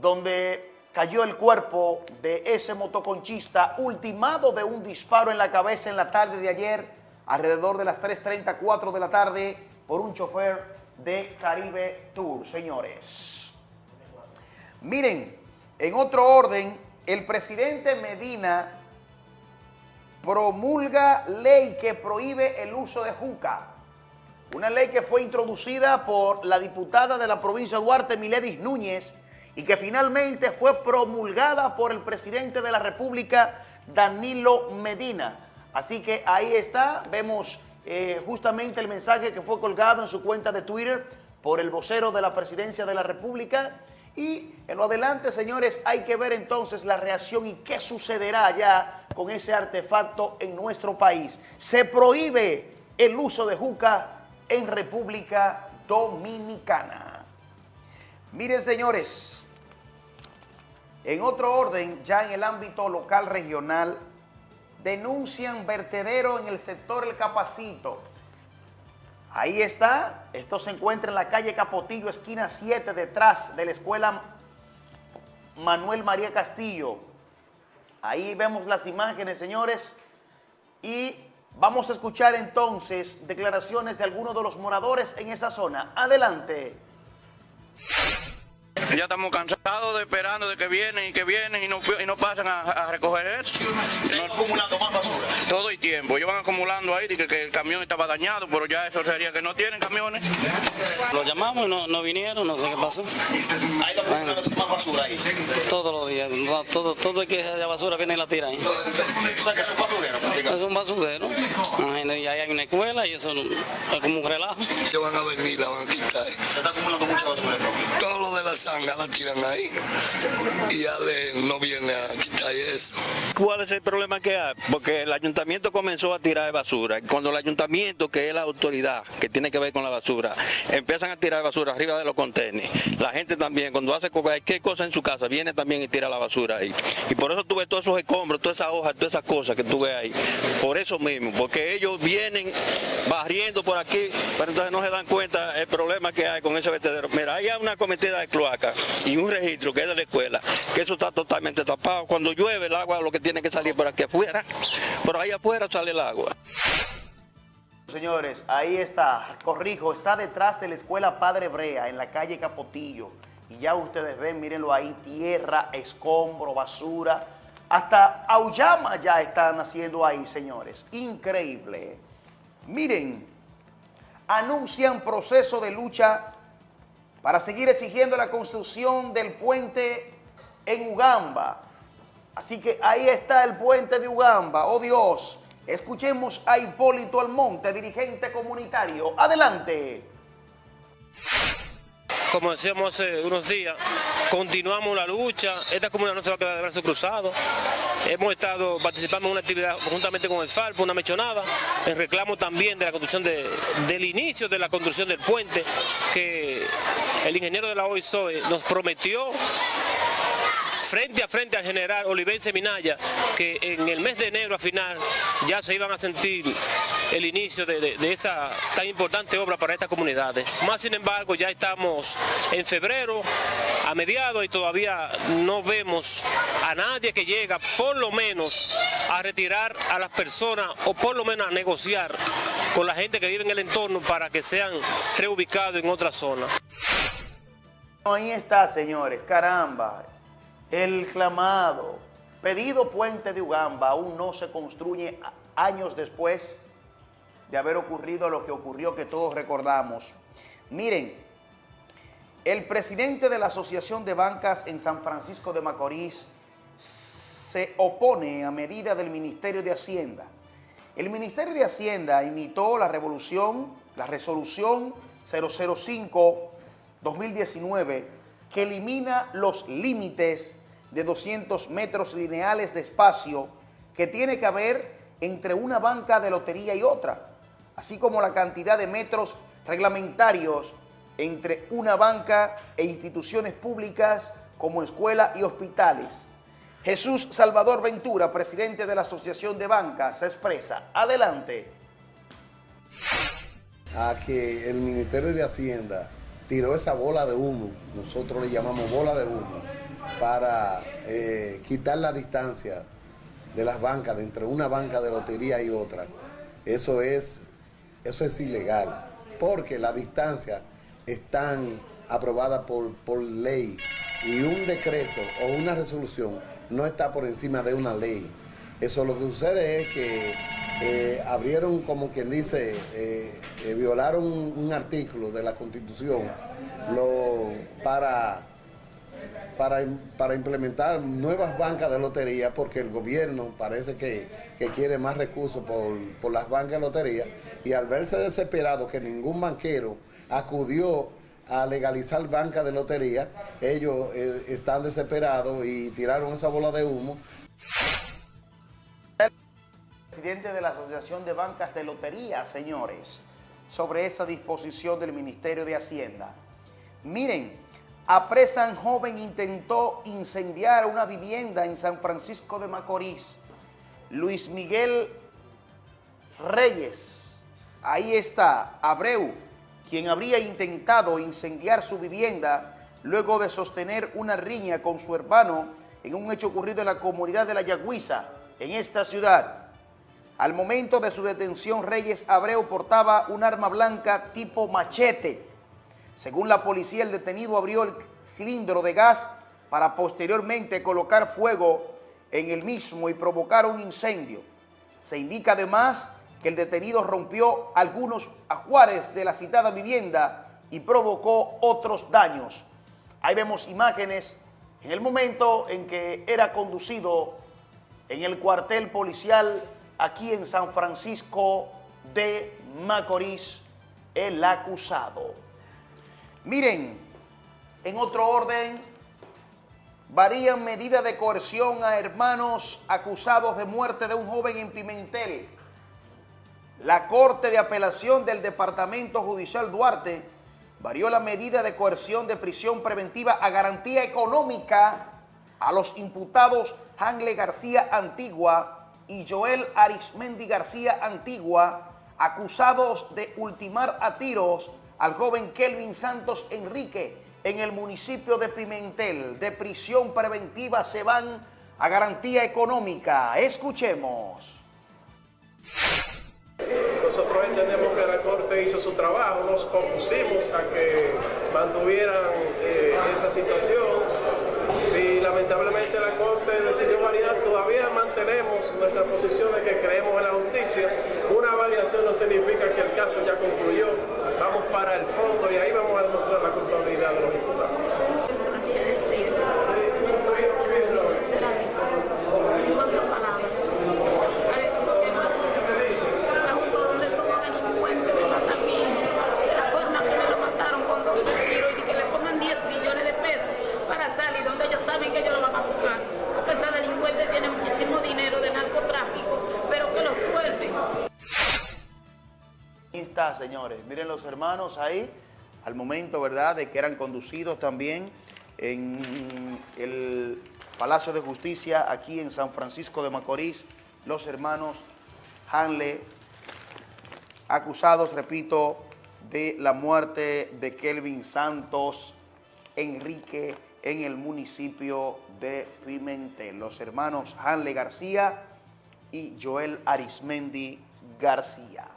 donde cayó el cuerpo de ese motoconchista ultimado de un disparo en la cabeza en la tarde de ayer, alrededor de las 3.34 de la tarde, por un chofer de Caribe Tour, señores. Miren, en otro orden, el presidente Medina promulga ley que prohíbe el uso de juca. Una ley que fue introducida por la diputada de la provincia de Duarte, Miledis Núñez, y que finalmente fue promulgada por el presidente de la República, Danilo Medina. Así que ahí está, vemos eh, justamente el mensaje que fue colgado en su cuenta de Twitter por el vocero de la presidencia de la República. Y en lo adelante, señores, hay que ver entonces la reacción y qué sucederá ya con ese artefacto en nuestro país. Se prohíbe el uso de juca en República Dominicana. Miren, señores, en otro orden, ya en el ámbito local regional, denuncian vertedero en el sector El Capacito. Ahí está, esto se encuentra en la calle Capotillo, esquina 7, detrás de la escuela Manuel María Castillo. Ahí vemos las imágenes, señores, y vamos a escuchar entonces declaraciones de algunos de los moradores en esa zona. Adelante. Ya estamos cansados de esperando de que vienen y que vienen y no, y no pasan a, recoger eso. ¿Se acumulando más basura? Todo el tiempo. Ellos van acumulando ahí, que, que el camión estaba dañado, pero ya eso sería que no tienen camiones. Lo llamamos y no, no vinieron, no sé qué pasó. ¿Hay acumulando más basura ahí? Todos los días, todo, todo el que haya basura viene y la tira ahí. O sea que es un basurero. Es un basurero. Y ahí hay una escuela y eso es como un relajo. Ellos van a venir, la van a quitar. ¿Se está acumulando mucha basura? De la tiran ahí y Ale no viene a quitar eso. ¿Cuál es el problema que hay? Porque el ayuntamiento comenzó a tirar basura. Cuando el ayuntamiento, que es la autoridad que tiene que ver con la basura, empiezan a tirar basura arriba de los contenedores, la gente también, cuando hace cualquier cosa en su casa, viene también y tira la basura ahí. Y por eso tuve todos esos escombros, todas esas hojas, todas esas cosas que tuve ahí. Por eso mismo, porque ellos vienen barriendo por aquí, pero entonces no se dan cuenta el problema que hay con ese vertedero. Mira, hay una cometida de cloaca y un registro que es de la escuela, que eso está totalmente tapado. Cuando llueve el agua lo que tiene que salir por aquí afuera, por ahí afuera sale el agua. Señores, ahí está, corrijo, está detrás de la escuela Padre Brea, en la calle Capotillo. Y ya ustedes ven, mírenlo ahí, tierra, escombro, basura. Hasta auyama ya están haciendo ahí, señores. Increíble. Miren, anuncian proceso de lucha para seguir exigiendo la construcción del puente en Ugamba. Así que ahí está el puente de Ugamba. Oh Dios, escuchemos a Hipólito Almonte, dirigente comunitario. Adelante. Como decíamos hace unos días, continuamos la lucha. Esta comunidad no se va a quedar de brazos cruzados. Hemos estado participando en una actividad conjuntamente con el FARPO, una mechonada, en reclamo también de la construcción del inicio de la construcción del puente que el ingeniero de la OISOE nos prometió frente a frente al general Olivense Minaya, que en el mes de enero a final ya se iban a sentir el inicio de, esa tan importante obra para estas comunidades. Más sin embargo, ya estamos en febrero, a mediados, y todavía no vemos a nadie que llega, por lo menos, a retirar a las personas o por lo menos a negociar con la gente que vive en el entorno para que sean reubicados en otra zona. Ahí está, señores, caramba. El clamado, pedido puente de Ugamba aún no se construye años después de haber ocurrido lo que ocurrió que todos recordamos. Miren, el presidente de la Asociación de Bancas en San Francisco de Macorís se opone a medida del Ministerio de Hacienda. El Ministerio de Hacienda imitó la revolución, la resolución 005-2019 que elimina los límites de 200 metros lineales de espacio que tiene que haber entre una banca de lotería y otra, así como la cantidad de metros reglamentarios entre una banca e instituciones públicas como escuela y hospitales. Jesús Salvador Ventura, presidente de la Asociación de Bancas, se expresa. Adelante. A que el Ministerio de Hacienda tiró esa bola de humo, nosotros le llamamos bola de humo, para eh, quitar la distancia de las bancas, entre una banca de lotería y otra. Eso es, eso es ilegal, porque la distancia están aprobada por, por ley y un decreto o una resolución no está por encima de una ley. Eso lo que sucede es que eh, abrieron, como quien dice, eh, violaron un, artículo de la Constitución para para, implementar nuevas bancas de lotería porque el gobierno parece que, quiere más recursos por, las bancas de lotería y al verse desesperado que ningún banquero acudió a legalizar bancas de lotería, ellos eh, están desesperados y tiraron esa bola de humo. Presidente de la Asociación de Bancas de Lotería, señores, sobre esa disposición del Ministerio de Hacienda. Miren, Apresan joven intentó incendiar una vivienda en San Francisco de Macorís. Luis Miguel Reyes, ahí está, Abreu, quien habría intentado incendiar su vivienda luego de sostener una riña con su hermano en un hecho ocurrido en la comunidad de La Yagüiza, en esta ciudad. Al momento de su detención, Reyes Abreu portaba un arma blanca tipo machete, según la policía, el detenido abrió el cilindro de gas para posteriormente colocar fuego en el mismo y provocar un incendio. Se indica además que el detenido rompió algunos ajuares de la citada vivienda y provocó otros daños. Ahí vemos imágenes en el momento en que era conducido en el cuartel policial aquí en San Francisco de Macorís, el acusado. Miren, En otro orden, varían medidas de coerción a hermanos acusados de muerte de un joven en Pimentel. La Corte de Apelación del Departamento Judicial Duarte varió la medida de coerción de prisión preventiva a garantía económica a los imputados Hangle García Antigua y Joel Arismendi García Antigua, acusados de ultimar a tiros al joven Kelvin Santos Enrique en el municipio de Pimentel. De prisión preventiva se van a garantía económica. Escuchemos. Nosotros entendemos que la Corte hizo su trabajo, nos compusimos a que mantuvieran eh, esa situación y lamentablemente la Corte decidió variar. Todavía mantenemos nuestra posición de que creemos en la justicia. Una variación no significa que el caso ya concluyó. Vamos para el fondo y ahí vamos a demostrar la culpabilidad de los imputados. Señores. Miren los hermanos ahí, al momento, ¿verdad?, de que eran conducidos también en el Palacio de Justicia aquí en San Francisco de Macorís, los hermanos Hanle, acusados, repito, de la muerte de Kelvin Santos Enrique en el municipio de Pimentel. Los hermanos Hanle García y Joel Arismendi García.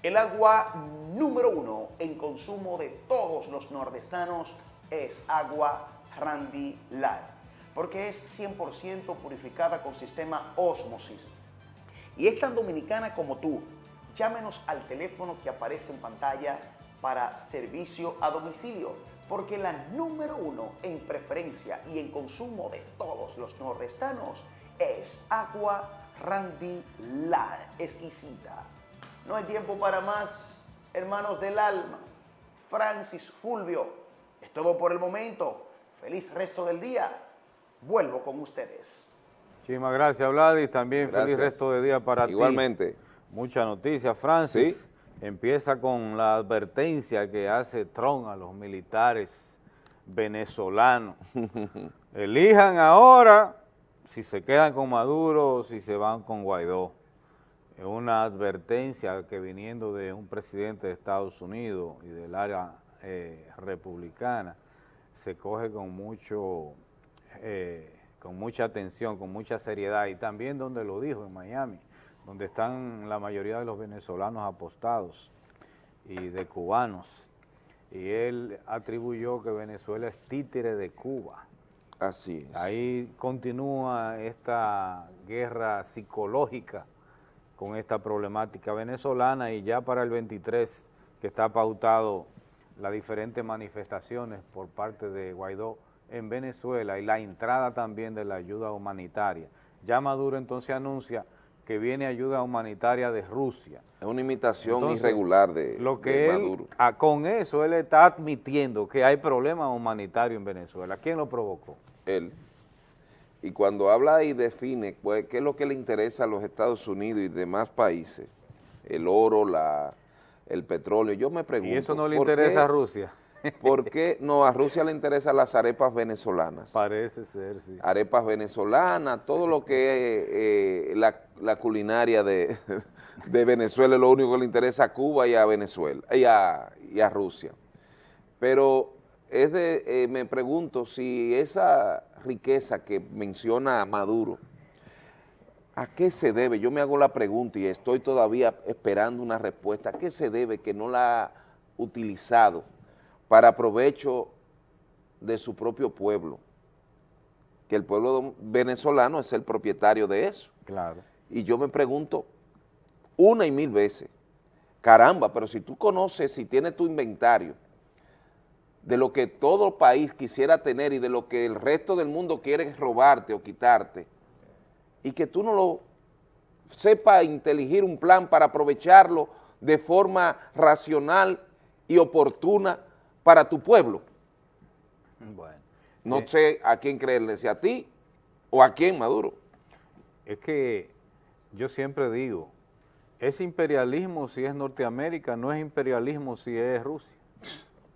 El agua número uno en consumo de todos los nordestanos es agua Randy Light, porque es 100% purificada con sistema Osmosis. Y es tan dominicana como tú. Llámenos al teléfono que aparece en pantalla para servicio a domicilio, porque la número uno en preferencia y en consumo de todos los nordestanos es agua Randy Light, exquisita no hay tiempo para más, hermanos del alma. Francis Fulvio, es todo por el momento. Feliz resto del día. Vuelvo con ustedes. Muchísimas gracias, Vladis. También feliz resto de día para ti. Igualmente. Mucha noticia, Francis. Empieza con la advertencia que hace Trump a los militares venezolanos. <laughs> Elijan ahora si se quedan con Maduro o si se van con Guaidó una advertencia que viniendo de un presidente de Estados Unidos y del área eh, republicana se coge con mucho eh, con mucha atención, con mucha seriedad y también donde lo dijo en Miami, donde están la mayoría de los venezolanos apostados y de cubanos y él atribuyó que Venezuela es títere de Cuba. Así es. Ahí continúa esta guerra psicológica con esta problemática venezolana y ya para el 23 que está pautado las diferentes manifestaciones por parte de Guaidó en Venezuela y la entrada también de la ayuda humanitaria. Ya Maduro entonces anuncia que viene ayuda humanitaria de Rusia. Es una imitación irregular de, lo que Maduro. con eso él está admitiendo que hay problemas humanitarios en Venezuela. ¿Quién lo provocó? Él y cuando habla y define pues, qué es lo que le interesa a los Estados Unidos y demás países, el oro, la, el petróleo, yo me pregunto... ¿Y eso no le interesa a Rusia? <laughs> ¿Por qué no? A Rusia le interesan las arepas venezolanas. Parece ser, sí. Arepas venezolanas, todo lo que es eh, la, culinaria de, <laughs> de, Venezuela es lo único que le interesa a Cuba y a Venezuela, y a, y a Rusia. Pero es de, eh, me pregunto si esa riqueza que menciona Maduro, ¿a qué se debe? Yo me hago la pregunta y estoy todavía esperando una respuesta. ¿A qué se debe que no la ha utilizado para provecho de su propio pueblo? Que el pueblo venezolano es el propietario de eso. Claro. Y yo me pregunto una y mil veces, caramba, pero si tú conoces, si tienes tu inventario, de lo que todo país quisiera tener y de lo que el resto del mundo quiere robarte o quitarte, y que tú no lo sepa inteligir un plan para aprovecharlo de forma racional y oportuna para tu pueblo. Bueno. No Eh, sé a quién creerle, si a ti o a quién, Maduro. Es que yo siempre digo, es imperialismo si es Norteamérica, no es imperialismo si es Rusia.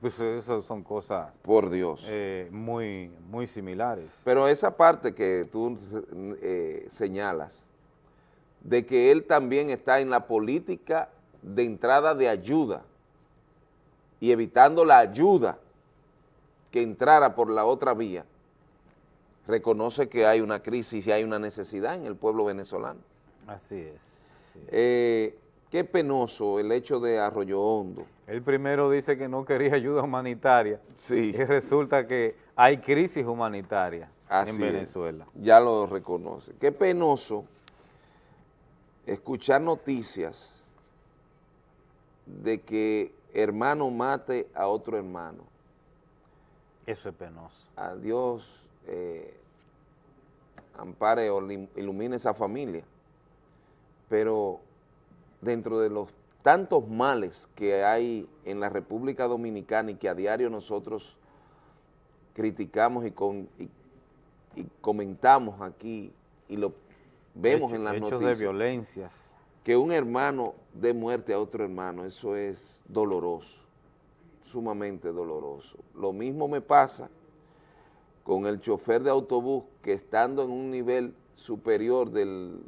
Pues esas son cosas Por Dios. eh, muy, muy similares. Pero esa parte que tú eh, señalas, de que él también está en la política de entrada de ayuda y evitando la ayuda que entrara por la otra vía, reconoce que hay una crisis y hay una necesidad en el pueblo venezolano. Así es. así es. Eh, qué penoso el hecho de Arroyo Hondo. Él primero dice que no quería ayuda humanitaria Sí. y resulta que hay crisis humanitaria Así en es. Venezuela. Ya lo reconoce. Qué penoso escuchar noticias de que hermano mate a otro hermano. Eso es penoso. A Dios eh, ampare o ilumine esa familia. Pero dentro de los tantos males que hay en la República Dominicana y que a diario nosotros criticamos y, con, y, y comentamos aquí y lo vemos Hecho- en las hechos noticias. de violencias. Que un hermano dé muerte a otro hermano, eso es doloroso, sumamente doloroso. Lo mismo me pasa con el chofer de autobús que estando en un nivel superior del,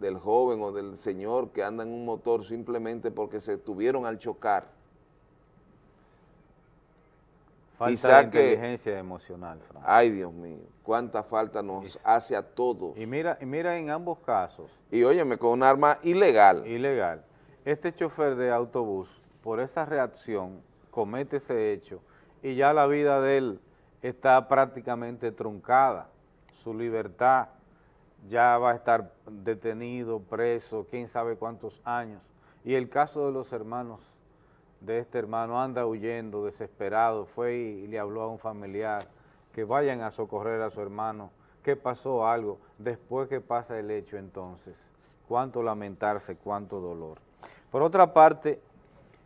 del joven o del señor que anda en un motor simplemente porque se tuvieron al chocar. Falta de que- inteligencia emocional, Fran. Ay, Dios mío, cuánta falta nos hace a todos. Y mira, y mira en ambos casos, Y óyeme, con un arma ilegal. ilegal, este chofer de autobús, por esa reacción, comete ese hecho y ya la vida de él está prácticamente truncada. Su libertad ya va a estar detenido, preso, quién sabe cuántos años. Y el caso de los hermanos, de este hermano, anda huyendo, desesperado, fue y le habló a un familiar que vayan a socorrer a su hermano, que pasó algo, después que pasa el hecho entonces, cuánto lamentarse, cuánto dolor. Por otra parte,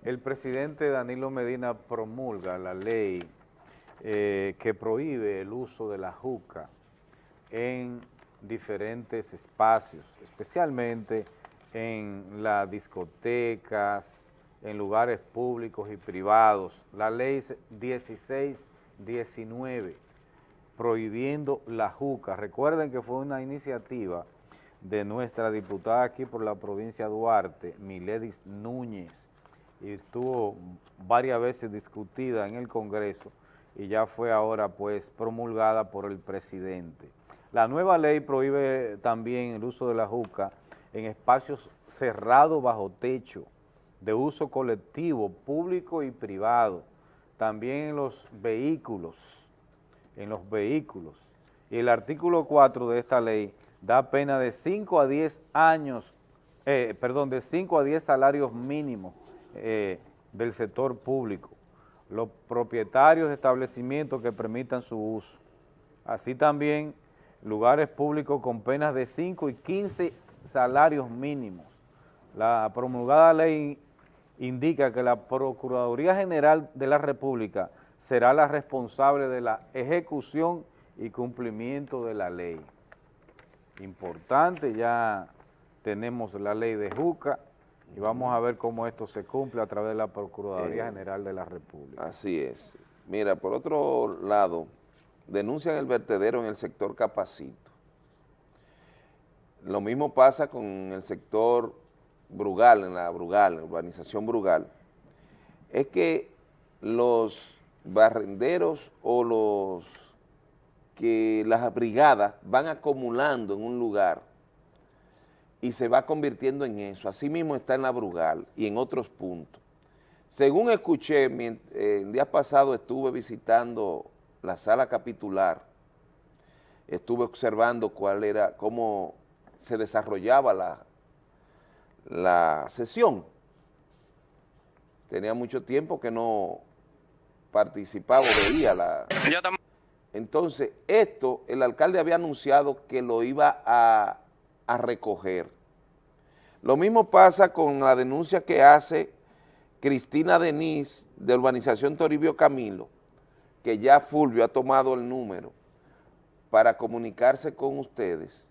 el presidente Danilo Medina promulga la ley eh, que prohíbe el uso de la juca en diferentes espacios, especialmente en las discotecas, en lugares públicos y privados. La ley 1619, prohibiendo la juca. Recuerden que fue una iniciativa de nuestra diputada aquí por la provincia de Duarte, Miledis Núñez, y estuvo varias veces discutida en el Congreso y ya fue ahora pues promulgada por el presidente. La nueva ley prohíbe también el uso de la juca en espacios cerrados bajo techo, de uso colectivo, público y privado, también en los vehículos, en los vehículos. Y el artículo 4 de esta ley da pena de 5 a 10 años, eh, perdón, de 5 a 10 salarios mínimos eh, del sector público, los propietarios de establecimientos que permitan su uso. Así también lugares públicos con penas de 5 y 15 salarios mínimos. La promulgada ley indica que la Procuraduría General de la República será la responsable de la ejecución y cumplimiento de la ley. Importante, ya tenemos la ley de Juca y vamos a ver cómo esto se cumple a través de la Procuraduría Eh, General de la República. Así es. Mira, por otro lado, denuncian el vertedero en el sector Capacito. Lo mismo pasa con el sector Brugal, en la Brugal, la urbanización Brugal. Es que los barrenderos o los que las brigadas van acumulando en un lugar y se va convirtiendo en eso. Así mismo está en la Brugal y en otros puntos. Según escuché, mien- eh, el día pasado estuve visitando la sala capitular, estuve observando cuál era, cómo se desarrollaba la, la sesión. Tenía mucho tiempo que no participaba, o veía la... Entonces, esto, el alcalde había anunciado que lo iba a, a recoger. Lo mismo pasa con la denuncia que hace Cristina Denise de Urbanización Toribio Camilo, que ya Fulvio ha tomado el número para comunicarse con ustedes,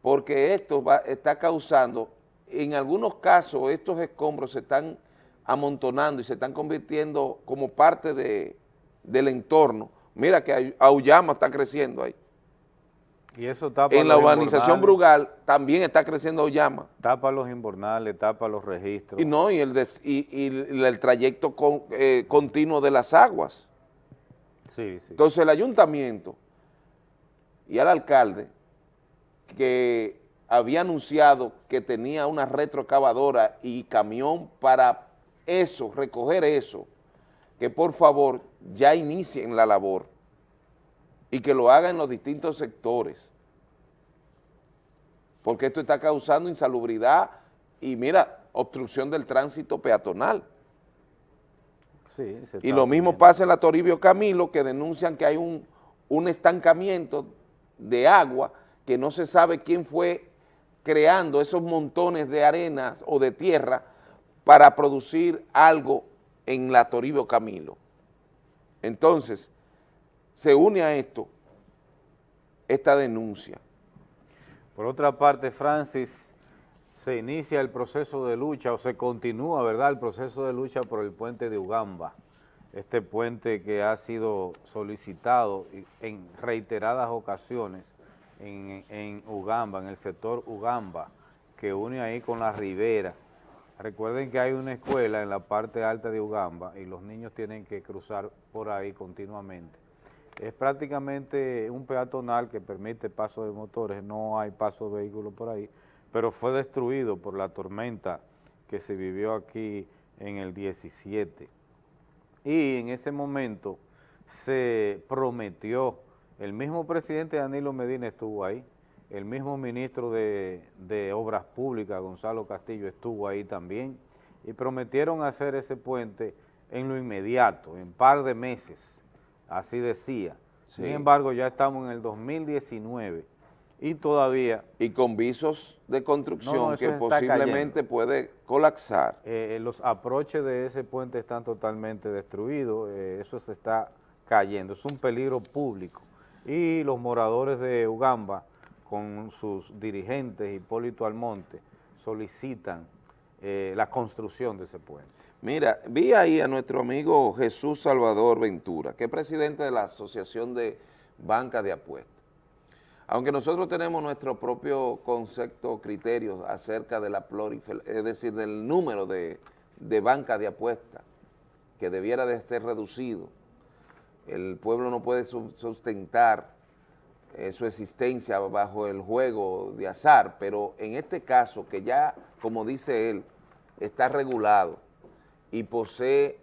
porque esto va, está causando, en algunos casos estos escombros se están amontonando y se están convirtiendo como parte de, del entorno. Mira que Auyama está creciendo ahí. Y eso tapa en la urbanización Brugal también está creciendo Auyama. Tapa los invernales, tapa los registros. Y no, y el, y, el trayecto eh, continuo de las aguas. Entonces el ayuntamiento y al alcalde que había anunciado que tenía una retrocavadora y camión para eso, recoger eso, que por favor ya inicien la labor y que lo hagan en los distintos sectores, porque esto está causando insalubridad y mira, obstrucción del tránsito peatonal. Y lo mismo pasa en la Toribio Camilo, que denuncian que hay un, un estancamiento de agua que no se sabe quién fue creando esos montones de arena o de tierra para producir algo en la Toribio Camilo. Entonces, se une a esto esta denuncia. Por otra parte, Francis, se inicia el proceso de lucha, o se continúa, ¿verdad?, el proceso de lucha por el puente de Ugamba, este puente que ha sido solicitado en reiteradas ocasiones en, Ugamba, en el sector Ugamba, que une ahí con la ribera, Recuerden que hay una escuela en la parte alta de Ugamba y los niños tienen que cruzar por ahí continuamente. Es prácticamente un peatonal que permite paso de motores, no hay paso de vehículos por ahí, pero fue destruido por la tormenta que se vivió aquí en el 17. Y en ese momento se prometió, el mismo presidente Danilo Medina estuvo ahí, el mismo ministro de, Obras Públicas, Gonzalo Castillo, estuvo ahí también y prometieron hacer ese puente en lo inmediato, en par de meses, así decía. Sin embargo, ya estamos en el 2019 y todavía... Y con visos de construcción que posiblemente puede colapsar. Eh, eh, los aproches de ese puente están totalmente destruidos, eh, eso se está cayendo, es un peligro público. Y los moradores de Ugamba con sus dirigentes, Hipólito Almonte, solicitan eh, la construcción de ese puente. Mira, vi ahí a nuestro amigo Jesús Salvador Ventura, que es presidente de la Asociación de Banca de Apuestas. Aunque nosotros tenemos nuestro propio concepto, criterios acerca de la es decir, del número de, de banca de apuestas, que debiera de ser reducido, el pueblo no puede sustentar eh, su existencia bajo el juego de azar, pero en este caso que ya, como dice él, está regulado y posee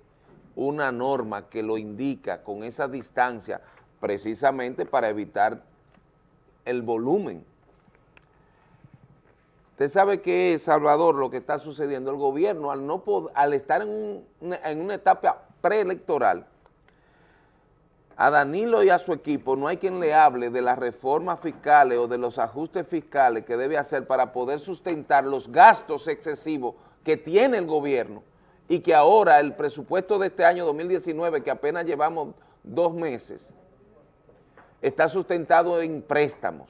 una norma que lo indica con esa distancia precisamente para evitar el volumen. Usted sabe que, Salvador, lo que está sucediendo, el gobierno al, no al estar en, en una etapa preelectoral, a Danilo y a su equipo no hay quien le hable de las reformas fiscales o de los ajustes fiscales que debe hacer para poder sustentar los gastos excesivos que tiene el gobierno y que ahora el presupuesto de este año 2019, que apenas llevamos dos meses, está sustentado en préstamos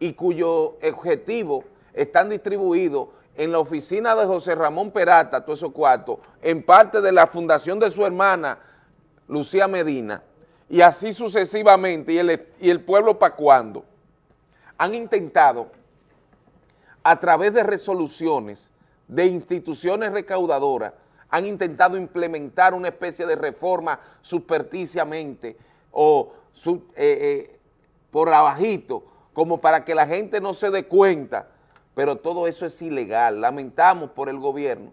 y cuyo objetivo están distribuidos en la oficina de José Ramón Perata, todos esos cuartos, en parte de la fundación de su hermana, Lucía Medina, y así sucesivamente, y el, y el pueblo para cuando, han intentado a través de resoluciones de instituciones recaudadoras, han intentado implementar una especie de reforma supersticiamente o eh, eh, por abajito, como para que la gente no se dé cuenta, pero todo eso es ilegal. Lamentamos por el gobierno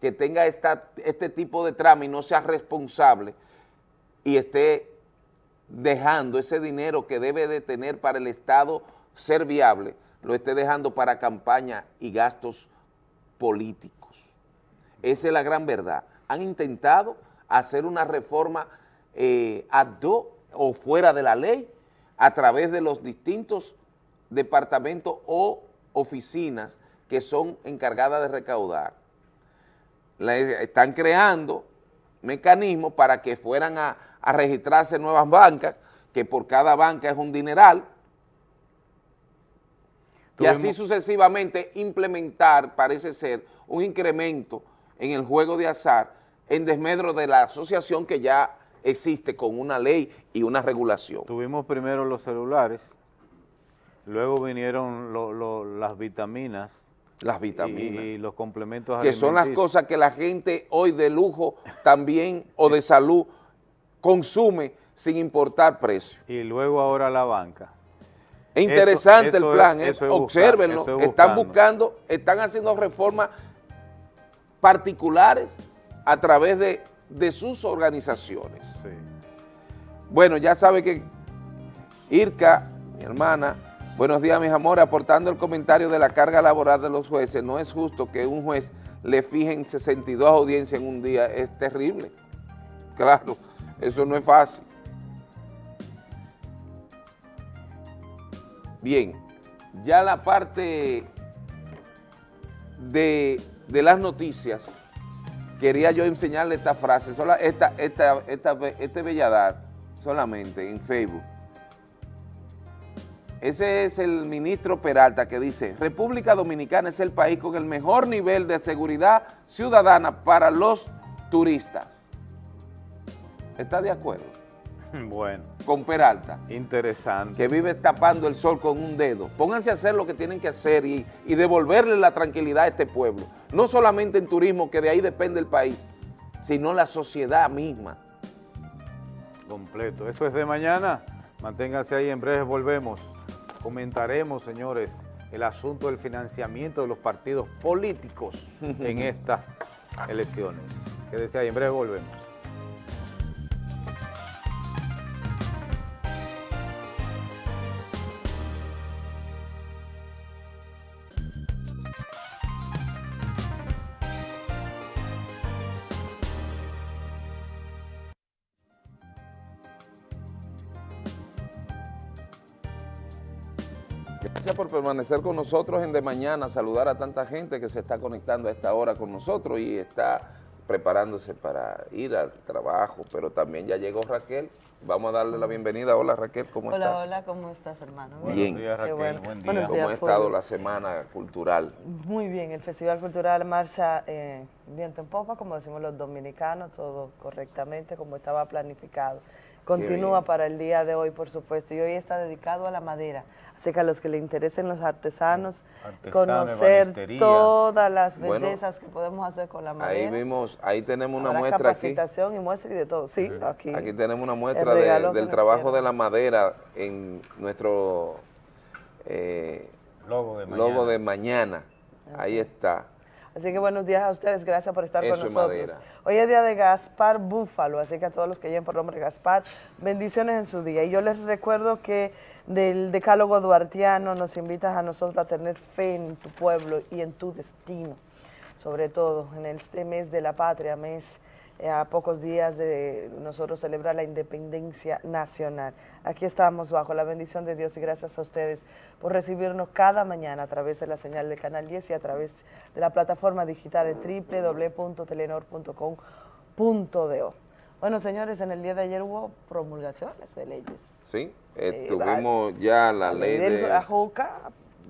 que tenga este tipo de trama y no sea responsable y esté dejando ese dinero que debe de tener para el Estado ser viable, lo esté dejando para campaña y gastos políticos. Esa es la gran verdad. Han intentado hacer una reforma eh, ad hoc o fuera de la ley a través de los distintos departamentos o oficinas que son encargadas de recaudar. están creando mecanismos para que fueran a, a registrarse nuevas bancas, que por cada banca es un dineral, y así sucesivamente implementar, parece ser, un incremento en el juego de azar en desmedro de la asociación que ya existe con una ley y una regulación. Tuvimos primero los celulares, luego vinieron lo- lo- las vitaminas. Las vitaminas. Y, los complementos que son las cosas que la gente hoy de lujo también o de salud consume sin importar precio. Y luego ahora la banca. Es interesante Eso- eso el plan, es- ¿eh? eso es buscar- obsérvenlo, eso es están buscando, están haciendo reformas particulares a través de, de sus organizaciones. Bueno, ya sabe que Irka, mi hermana, buenos días mis amores, aportando el comentario de la carga laboral de los jueces, no es justo que un juez le fijen 62 audiencias en un día, es terrible. Claro, eso no es fácil. Bien, ya la parte de, de las noticias, quería yo enseñarle esta frase, sola, esta, este belladar solamente en Facebook. Ese es el ministro Peralta que dice, República Dominicana es el país con el mejor nivel de seguridad ciudadana para los turistas. ¿Está de acuerdo? <laughs> Bueno. Con Peralta. Interesante. Que vive tapando el sol con un dedo. Pónganse a hacer lo que tienen que hacer y, y devolverle la tranquilidad a este pueblo. No solamente en turismo, que de ahí depende el país, sino la sociedad misma. completo. Esto es de mañana. Manténganse ahí, en breve volvemos. Comentaremos, señores, el asunto del financiamiento de los partidos políticos en <laughs> estas elecciones. Quédese ahí, en breve volvemos. Permanecer con nosotros en De Mañana, saludar a tanta gente que se está conectando a esta hora con nosotros y está preparándose para ir al trabajo, pero también ya llegó Raquel. Vamos a darle la bienvenida. Hola Raquel, ¿cómo hola, estás? hola, ¿cómo estás, hermano? Bien. Qué bueno. Buenos ¿Cómo días, ha estado la semana cultural? Muy bien, el Festival Cultural marcha eh, viento en popa, como decimos los dominicanos, todo correctamente, como estaba planificado. Continúa para el día de hoy, por supuesto, y hoy está dedicado a la madera. Así que a los que le interesen los artesanos, Artesano, conocer todas las Bueno, bellezas que podemos hacer con la madera. Ahí vimos, ahí tenemos una Habrá muestra aquí. capacitación y muestra y de todo. Sí, aquí. Aquí tenemos una muestra de- del trabajo hicieron. de la madera en nuestro eh, logo, de logo mañana. de mañana. Ahí está. Así que buenos días a ustedes, gracias por estar Eso con nosotros. madera. Hoy es día de Gaspar Búfalo, así que a todos los que lleven por nombre Gaspar, bendiciones en su día. Y yo les recuerdo que del decálogo duartiano nos invitas a nosotros a tener fe en tu pueblo y en tu destino, sobre todo en este mes de la patria, mes eh, a pocos días de nosotros celebrar la independencia nacional. Aquí estamos bajo la bendición de Dios y gracias a ustedes por recibirnos cada mañana a través de la señal del Canal 10 y a través de la plataforma digital en www.telenor.com.do. Bueno, señores, en el día de ayer hubo promulgaciones de leyes. Sí, eh, Eh, tuvimos ya la ley del de, AJUCA,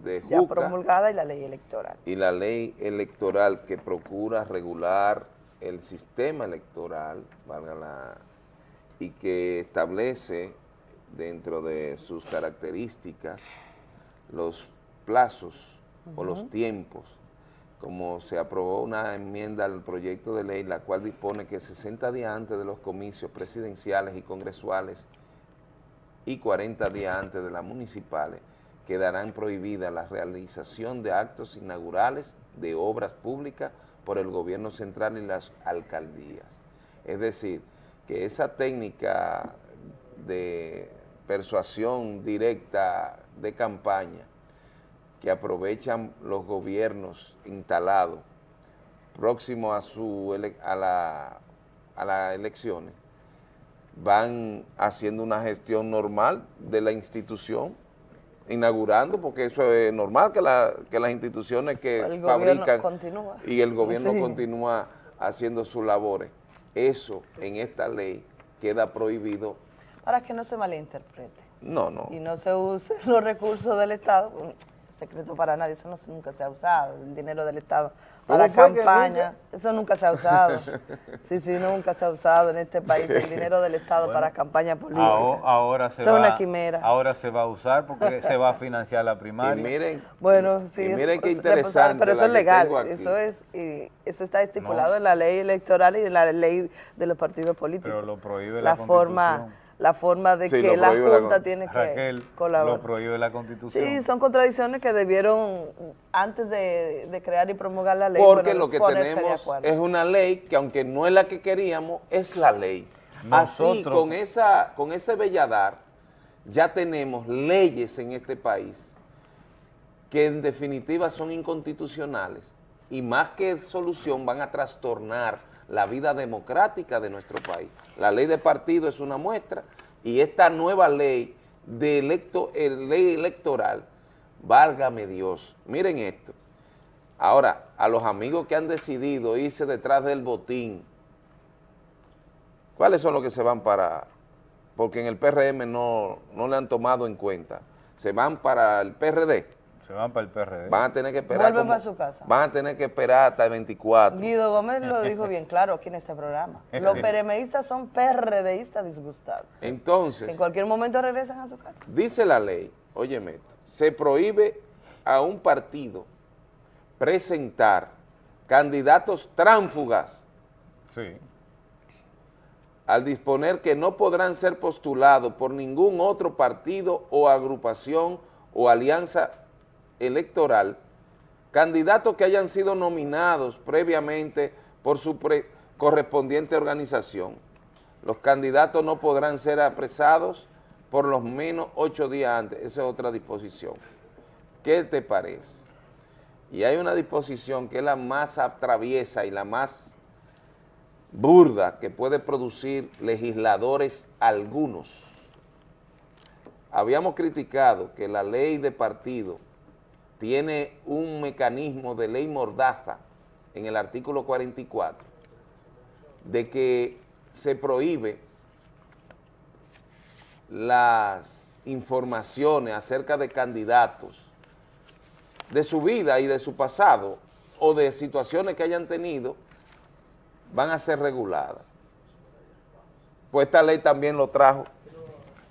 de ya Juca promulgada y la ley electoral. y la ley electoral que procura regular el sistema electoral, valga la, y que establece dentro de sus características los plazos o los tiempos, como se aprobó una enmienda al proyecto de ley, la cual dispone que 60 días antes de los comicios presidenciales y congresuales y 40 días antes de las municipales quedarán prohibidas la realización de actos inaugurales de obras públicas por el gobierno central y las alcaldías. Es decir, que esa técnica de persuasión directa de campaña que aprovechan los gobiernos instalados próximos a, su ele- a, la, a las elecciones, van haciendo una gestión normal de la institución, inaugurando, porque eso es normal que, la- que las instituciones que El fabrican continúa. y el gobierno Sí. continúa haciendo sus labores. eso en esta ley queda prohibido. Para que no se malinterprete. No, no. Y no se usen <laughs> los recursos del Estado, secreto para nadie, eso no, nunca se ha usado, el dinero del Estado para campaña, eso nunca se ha usado. <laughs> Sí, sí, nunca se ha usado en este país el dinero del Estado para campaña política. Ahora, se va, una quimera. Ahora se va a usar porque se va a financiar la primaria. Y miren, bueno, sí, miren qué interesante. Pero eso es legal, eso es y eso está estipulado en la ley electoral y en la ley de los partidos políticos. Pero lo prohíbe la, la forma la forma de que la Junta tiene que colaborar. lo prohíbe la Constitución. Sí, son contradicciones que debieron, antes de, crear y promulgar la ley, Porque lo que tenemos es una ley que aunque no es la que queríamos, es la ley. Así, con, esa, con ese belladar, ya tenemos leyes en este país que en definitiva son inconstitucionales y más que solución van a trastornar la vida democrática de nuestro país. La ley de partido es una muestra y esta nueva ley de electo, ley electoral, válgame Dios, miren esto. Ahora, a los amigos que han decidido irse detrás del botín, ¿cuáles son los que se van para...? Porque en el PRM no, no le han tomado en cuenta. Se van para el PRD. Se van para el PRD. Van a tener que esperar. Vuelven para su casa. Van a tener que esperar hasta el 24. Guido Gómez lo dijo bien claro aquí en este programa. <laughs> Los PRMistas son PRDistas disgustados. Entonces. En cualquier momento regresan a su casa. Dice la ley, óyeme se prohíbe a un partido presentar candidatos tránfugas. Sí. Al disponer que no podrán ser postulados por ningún otro partido o agrupación o alianza electoral candidatos que hayan sido nominados previamente por su correspondiente organización. Los candidatos no podrán ser apresados por los menos ocho días antes. Esa es otra disposición. ¿Qué te parece? Y hay una disposición que es la más atraviesa y la más burda que puede producir legisladores algunos. Habíamos criticado que la ley de partido tiene un mecanismo de ley mordaza en el artículo 44 de que se prohíbe las informaciones acerca de candidatos, de su vida y de su pasado o de situaciones que hayan tenido, van a ser reguladas. Pues esta ley también lo trajo.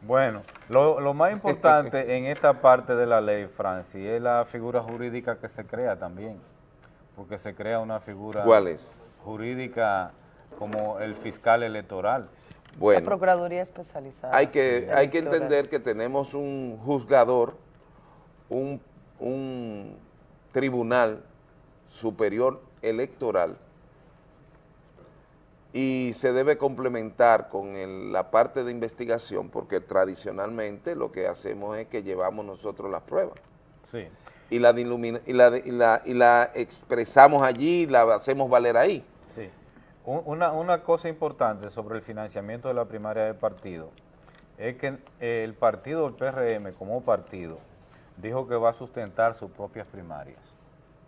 Bueno, lo, más importante en esta parte de la ley, Francis, es la figura jurídica que se crea también, porque se crea una figura jurídica como el fiscal electoral. Bueno, la Procuraduría Especializada. Hay que, hay que entender que tenemos un juzgador, un, un tribunal superior electoral y se debe complementar con la parte de investigación porque tradicionalmente lo que hacemos es que llevamos nosotros las pruebas. Sí. Y la, y la, y la, expresamos allí, la hacemos valer ahí. Sí. Una, una cosa importante sobre el financiamiento de la primaria del partido es que el partido, el PRM como partido, dijo que va a sustentar sus propias primarias.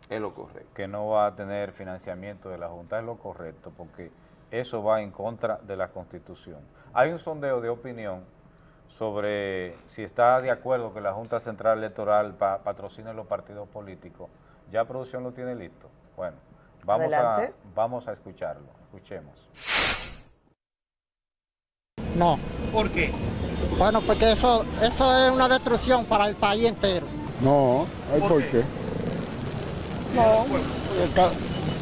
Es lo correcto. Que no va a tener financiamiento de la Junta, es lo correcto, porque eso va en contra de la Constitución. Hay un sondeo de opinión sobre si está de acuerdo que la Junta Central Electoral patrocine los partidos políticos. ¿Ya producción lo tiene listo? Bueno, vamos, a, vamos a escucharlo. Escuchemos. No. ¿Por qué? Bueno, porque eso, eso es una destrucción para el país entero. No, ¿por, qué? No.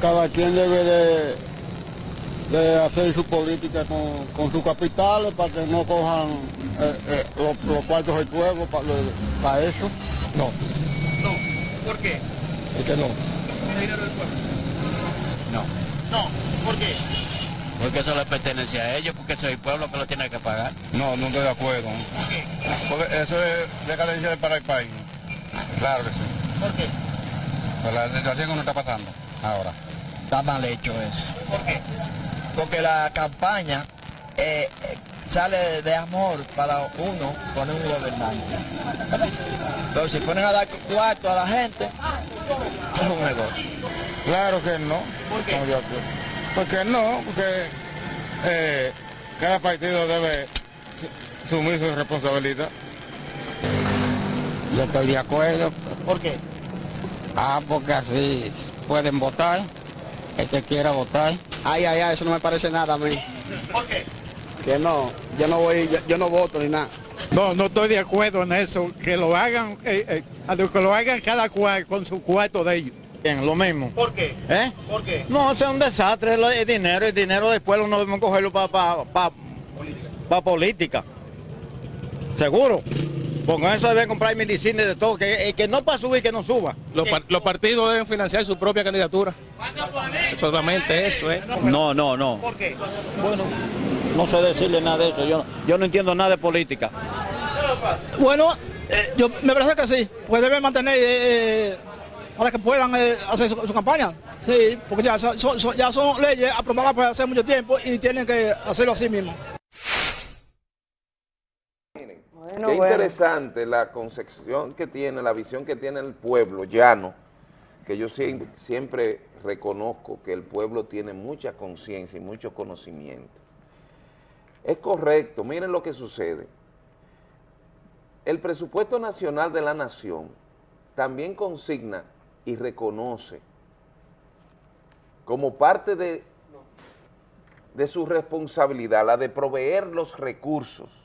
cada quien debe de de hacer su política con, con sus capitales para que no cojan eh, eh, los, cuartos del pueblo para, para, eso. No. No. ¿Por qué? Es que no. dinero del pueblo? No. No. ¿Por qué? Porque eso le pertenece a ellos, porque es el pueblo que lo tiene que pagar. No, no estoy de acuerdo. ¿Por qué? Porque eso es decadencia para el país. Claro que sí. ¿Por qué? La situación que nos está pasando ahora. Está mal hecho eso. ¿Por qué? Porque la campaña eh, sale de amor para uno poner un gobernante. Pero si ponen a dar cuarto a la gente, es un negocio. Claro que no. ¿Por qué? Porque no, porque eh, cada partido debe asumir su responsabilidad. Yo estoy de acuerdo. ¿Por qué? Ah, porque así pueden votar, el que quiera votar. Ay, ay, ay, eso no me parece nada a mí. ¿Por qué? Que no, yo no voy, yo, yo no voto ni nada. No, no estoy de acuerdo en eso, que lo hagan, eh, eh, que lo hagan cada cual con su cuarto de ellos. Bien, lo mismo. ¿Por qué? ¿Eh? ¿Por qué? No, eso es un desastre, el dinero, el dinero después no debemos cogerlo para pa, pa, pa política. Seguro. Con eso deben comprar medicina y de todo, que, el que no para subir, que no suba. Los, par- los partidos deben financiar su propia candidatura. Solamente eso, ¿eh? No, no, no. ¿Por qué? Bueno, no sé decirle nada de eso, yo, yo no entiendo nada de política. Bueno, eh, yo me parece que sí, pues deben mantener eh, eh, para que puedan eh, hacer su, su campaña. Sí, porque ya son- ya son leyes aprobadas por hace mucho tiempo y tienen que hacerlo así mismo. Qué interesante la concepción que tiene, la visión que tiene el pueblo llano, que yo siem- siempre reconozco que el pueblo tiene mucha conciencia y mucho conocimiento. Es correcto, miren lo que sucede. El presupuesto nacional de la nación también consigna y reconoce como parte de, de su responsabilidad la de proveer los recursos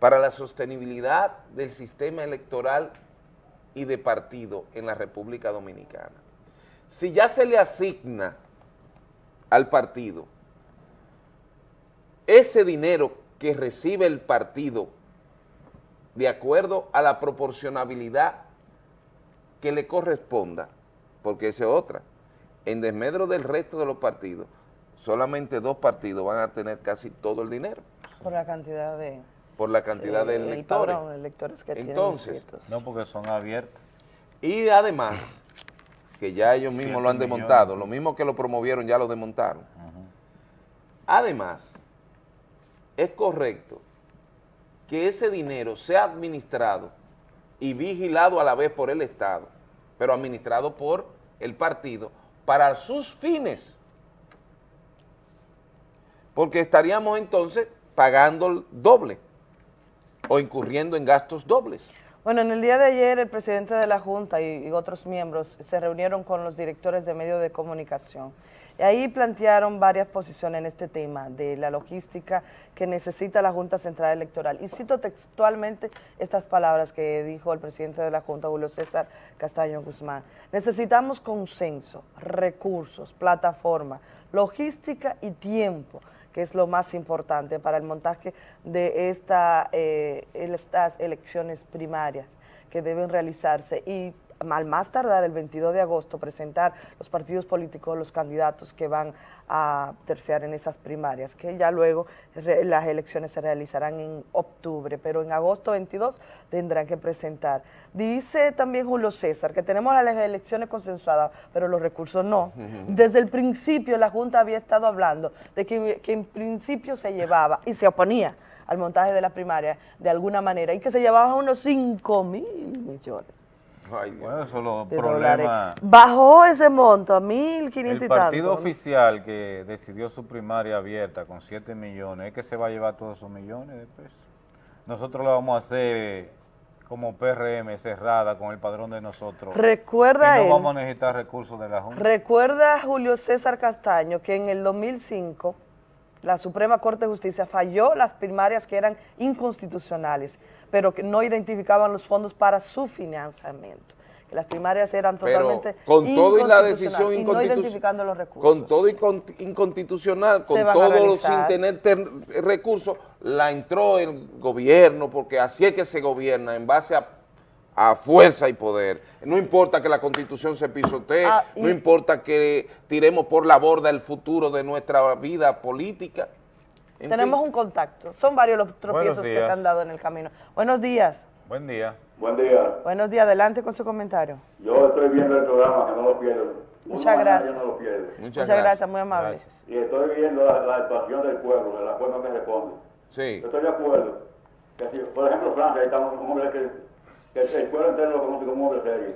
para la sostenibilidad del sistema electoral y de partido en la República Dominicana. Si ya se le asigna al partido ese dinero que recibe el partido de acuerdo a la proporcionabilidad que le corresponda, porque esa es otra, en desmedro del resto de los partidos, solamente dos partidos van a tener casi todo el dinero Por la cantidad de... por la cantidad Sí, de el electores. padrón electores que Entonces. No, porque son abiertas. y además, que ya ellos mismos lo han millones. desmontado, lo mismo que lo promovieron ya lo desmontaron. Además, es correcto que ese dinero sea administrado y vigilado a la vez por el Estado, pero administrado por el partido para sus fines. Porque estaríamos entonces pagando el doble o incurriendo en gastos dobles. Bueno, en el día de ayer el presidente de la Junta y, y otros miembros se reunieron con los directores de medios de comunicación. Y ahí plantearon varias posiciones en este tema de la logística que necesita la Junta Central Electoral. Y cito textualmente estas palabras que dijo el presidente de la Junta, Julio César Castaño Guzmán. Necesitamos consenso, recursos, plataforma, logística y tiempo que es lo más importante para el montaje de esta, eh, estas elecciones primarias que deben realizarse. Y al más tardar el 22 de agosto presentar los partidos políticos, los candidatos que van a terciar en esas primarias, que ya luego re- las elecciones se realizarán en octubre, pero en agosto 22 tendrán que presentar. Dice también Julio César que tenemos las elecciones consensuadas, pero los recursos no. Desde el principio la Junta había estado hablando de que, que en principio se llevaba y se oponía al montaje de la primaria de alguna manera y que se llevaba unos 5 mil millones Bueno, eso es lo de problema. dólares. Bajó ese monto a 1.500 y El tanto. partido ¿no? oficial que decidió su primaria abierta con 7 millones, es que se va a llevar todos esos millones de pesos. Nosotros lo vamos a hacer como PRM cerrada con el padrón de nosotros. Recuerda y no él- vamos a necesitar recursos de la Junta. Recuerda Julio César Castaño que en el 2005 la Suprema Corte de Justicia falló las primarias que eran inconstitucionales, pero que no identificaban los fondos para su financiamiento. Que las primarias eran Pero totalmente con todo y la decisión y no identificando los recursos. Con todo y con- inconstitucional, con todo sin tener ter- recursos, la entró el gobierno, porque así es que se gobierna, en base a, a fuerza y poder. No importa que la constitución se pisotee, Ah, y- no importa que tiremos por la borda el futuro de nuestra vida política. En Tenemos fin. un contacto. Son varios los tropiezos que se han dado en el camino. Buenos días. Buen día. Buen día. Buenos días. Adelante con su comentario. Yo estoy viendo el programa, que no lo pierdo. Muchas gracias. no lo pierdo. Muchas gracias, muy amable. Y estoy viendo la, la actuación del pueblo, de la cual no me responde. Sí. Yo estoy de acuerdo. Que si, por ejemplo, Francia, ahí estamos un hombre que, que el pueblo entero lo conoce como un hombre serio,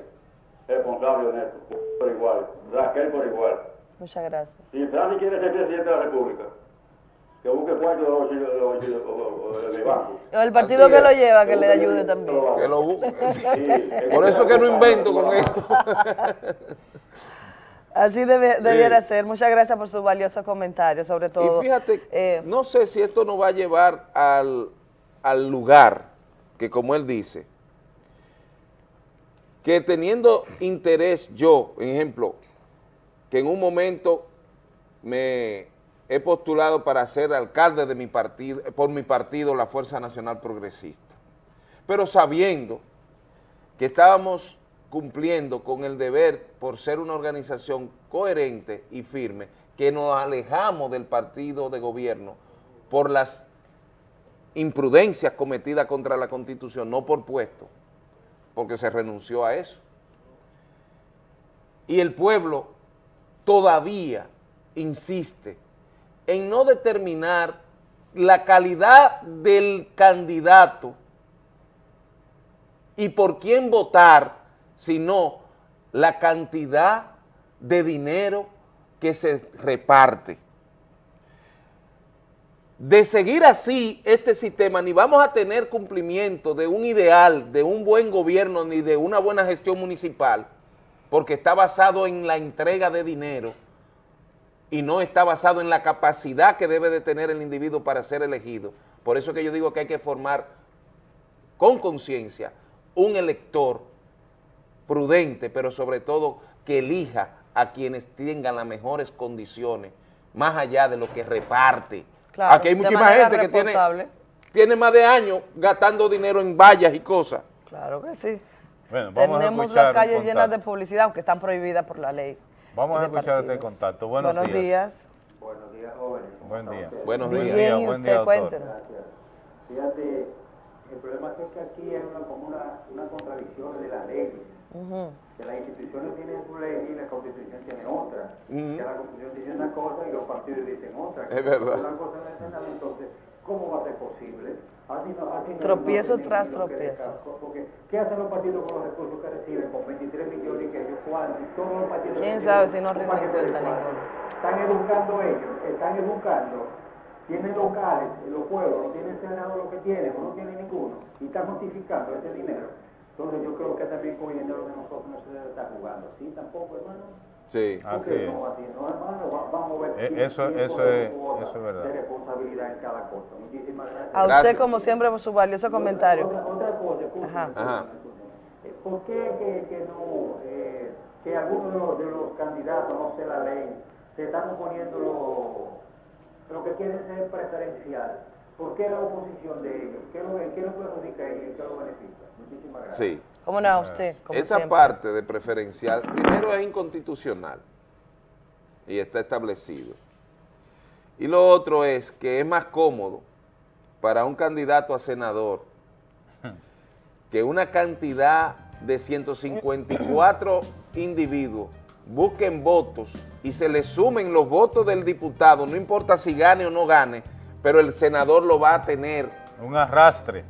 responsable, honesto, por igual, Raquel por igual. Muchas gracias. Si Francia quiere ser presidente de la República, que busque cuarto de los bolsillos de banco. O el partido que lo lleva, que le ayude también. Que lo busque. Sí, Por eso que no invento con eso. Así debe- debiera Eh. ser. Muchas gracias por su valioso comentario, sobre todo. Y fíjate, eh, no sé si esto nos va a llevar al, al lugar que como él dice, que teniendo interés yo, ejemplo, que en un momento me he postulado para ser alcalde de mi partido, por mi partido, la Fuerza Nacional Progresista, pero sabiendo que estábamos cumpliendo con el deber por ser una organización coherente y firme, que nos alejamos del partido de gobierno por las imprudencias cometidas contra la Constitución, no por puesto, porque se renunció a eso. Y el pueblo todavía insiste en no determinar la calidad del candidato y por quién votar, sino la cantidad de dinero que se reparte. De seguir así este sistema, ni vamos a tener cumplimiento de un ideal, de un buen gobierno, ni de una buena gestión municipal, porque está basado en la entrega de dinero y no está basado en la capacidad que debe de tener el individuo para ser elegido. Por eso que yo digo que hay que formar con conciencia un elector prudente, pero sobre todo que elija a quienes tengan las mejores condiciones, más allá de lo que reparte. Claro, Aquí hay muchísima gente que tiene, tiene más de años gastando dinero en vallas y cosas. Claro que sí. Bueno, vamos a Tenemos las calles llenas de publicidad, aunque están prohibidas por la ley. Vamos a escuchar este contacto. Buenos, Buenos días. Buenos días, jóvenes. Buen día. Buenos Bien, días. y buen usted, día. Gracias. Fíjate, el problema es que aquí hay una, como una, una contradicción de la ley. Ujú. Que las instituciones tienen su ley y la constitución tiene otra. Ujú. Que la constitución dice una cosa y los partidos dicen otra. Es verdad. Una cosa Senado, entonces, ¿cómo va a ser posible? Así no, así no- Tropiezo no tras tropiezo. Porque, ¿qué hacen los partidos con los recursos que reciben? Con 23 millones que ellos cuántos? Todos los partidos ¿Quién sabe si no rinden cuenta ninguno? Están educando ellos, están educando, tienen locales los pueblos, no tienen senado lo que tienen, o no tienen ninguno, y están justificando ese dinero. Entonces yo creo que también con el dinero de nosotros no se debe estar jugando. ¿Sí tampoco, hermano? Sí. ¿Por Así es. no, así no, hermano? Va- Vamos a ver. Eh, eso- eso es- eso es verdad. De responsabilidad en cada cosa. Muchísimas gracias. A usted, Gracias. como siempre, por su valioso comentario. Otra, otra cosa, escúchame, Ajá. Ajá. eh, ¿Por qué que, que no, eh, que algunos de los, de los candidatos, no sé la ley, se están oponiendo lo, lo que quieren ser preferencial? ¿Por qué la oposición de ellos? ¿Qué lo, qué lo perjudica a ellos y qué lo beneficia? Sí. ¿Cómo no, usted? Como Esa siempre. parte de preferencial, primero es inconstitucional y está establecido. Y lo otro es que es más cómodo para un candidato a senador que una cantidad de 154 individuos busquen votos y se le sumen los votos del diputado, no importa si gane o no gane, pero el senador lo va a tener Un arrastre.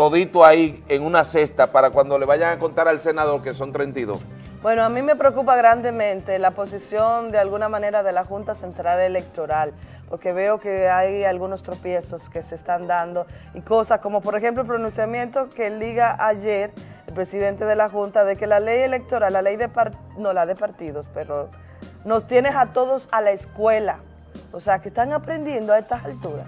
Todito ahí en una cesta para cuando le vayan a contar al senador que son 32. Bueno, a mí me preocupa grandemente la posición de alguna manera de la Junta Central Electoral, porque veo que hay algunos tropiezos que se están dando y cosas como por ejemplo el pronunciamiento que liga ayer el presidente de la Junta de que la ley electoral, la ley de par- no la de partidos, pero nos tienes a todos a la escuela, o sea que están aprendiendo a estas alturas.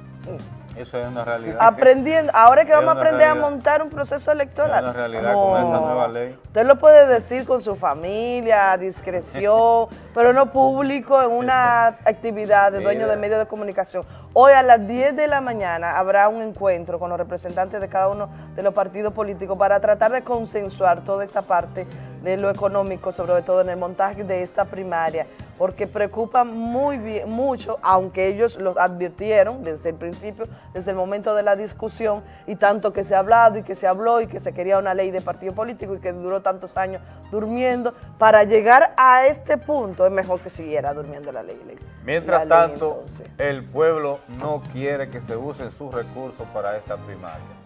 Eso es una realidad. Aprendiendo, ahora es que Es vamos a aprender a montar un proceso electoral. Es una realidad con esa nueva ley. Usted lo puede decir con su familia, a discreción, <laughs> pero no público en una <laughs> actividad de dueño de medios de comunicación. Hoy a las 10 de la mañana habrá un encuentro con los representantes de cada uno de los partidos políticos para tratar de consensuar toda esta parte de lo económico, sobre todo en el montaje de esta primaria, porque preocupa muy bien, mucho, aunque ellos lo advirtieron desde el principio, desde el momento de la discusión, y tanto que se ha hablado y que se habló y que se quería una ley de partido político y que duró tantos años durmiendo, para llegar a este punto es mejor que siguiera durmiendo la ley. Mientras La ley, tanto, entonces. el pueblo no quiere que se usen sus recursos para esta primaria.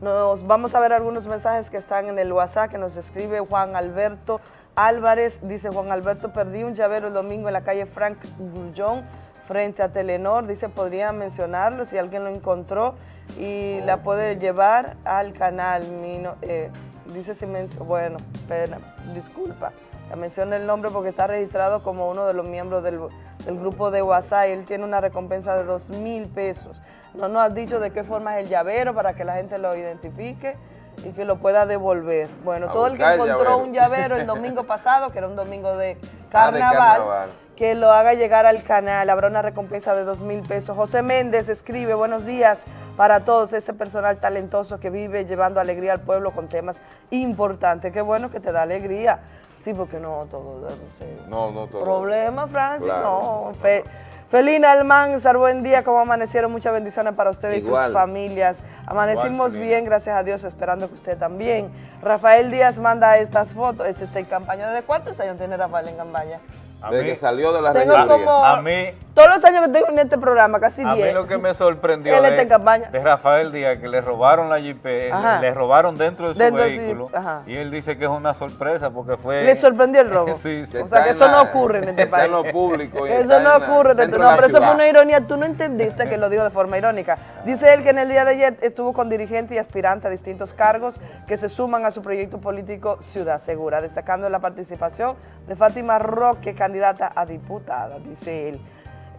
Nos vamos a ver algunos mensajes que están en el WhatsApp que nos escribe Juan Alberto Álvarez. Dice Juan Alberto, perdí un llavero el domingo en la calle Frank Grullón. frente a Telenor. Dice, podría mencionarlo si alguien lo encontró y la puede llevar al canal. Eh, dice si bueno, espera, disculpa, la menciona el nombre porque está registrado como uno de los miembros del, del grupo de WhatsApp. Él tiene una recompensa de dos mil pesos. No nos has dicho de qué forma es el llavero para que la gente lo identifique y que lo pueda devolver. Bueno, todo el que encontró un llavero el <laughs> domingo pasado, que era un domingo de ah, carnaval, que lo haga llegar al canal, habrá una recompensa de dos mil pesos. José Méndez escribe, buenos días para todos ese personal talentoso que vive llevando alegría al pueblo con temas importantes. Qué bueno que te da alegría. Sí, porque no todo, no No, no todo. Problema, Francis, no. Felina Almanzar, buen día, ¿cómo amanecieron? Muchas bendiciones para ustedes y sus familias. Amanecimos bien, gracias a Dios, esperando que usted también. Rafael Díaz manda estas fotos, es esta en campaña. ¿Desde cuántos años tiene Rafael en campaña? Desde que salió de la tengo a mí todos los años que tengo en este programa, casi 10. A mí lo que me sorprendió de, de, Rafael Díaz, que le robaron la Jeep, le robaron dentro de su vehículo, y él dice que es una sorpresa porque fue... ¿Le sorprendió el robo? <laughs> sí, sí. O sea, <laughs> que eso no ocurre en este país. en lo público. eso no ocurre. En no, pero eso fue una ironía. Tú no entendiste que lo digo de forma irónica. Dice él que en el día de ayer estuvo con dirigentes y aspirantes a distintos cargos que se suman a su proyecto político Ciudad Segura, destacando la participación de Fátima Roque, candidata a diputada, dice él.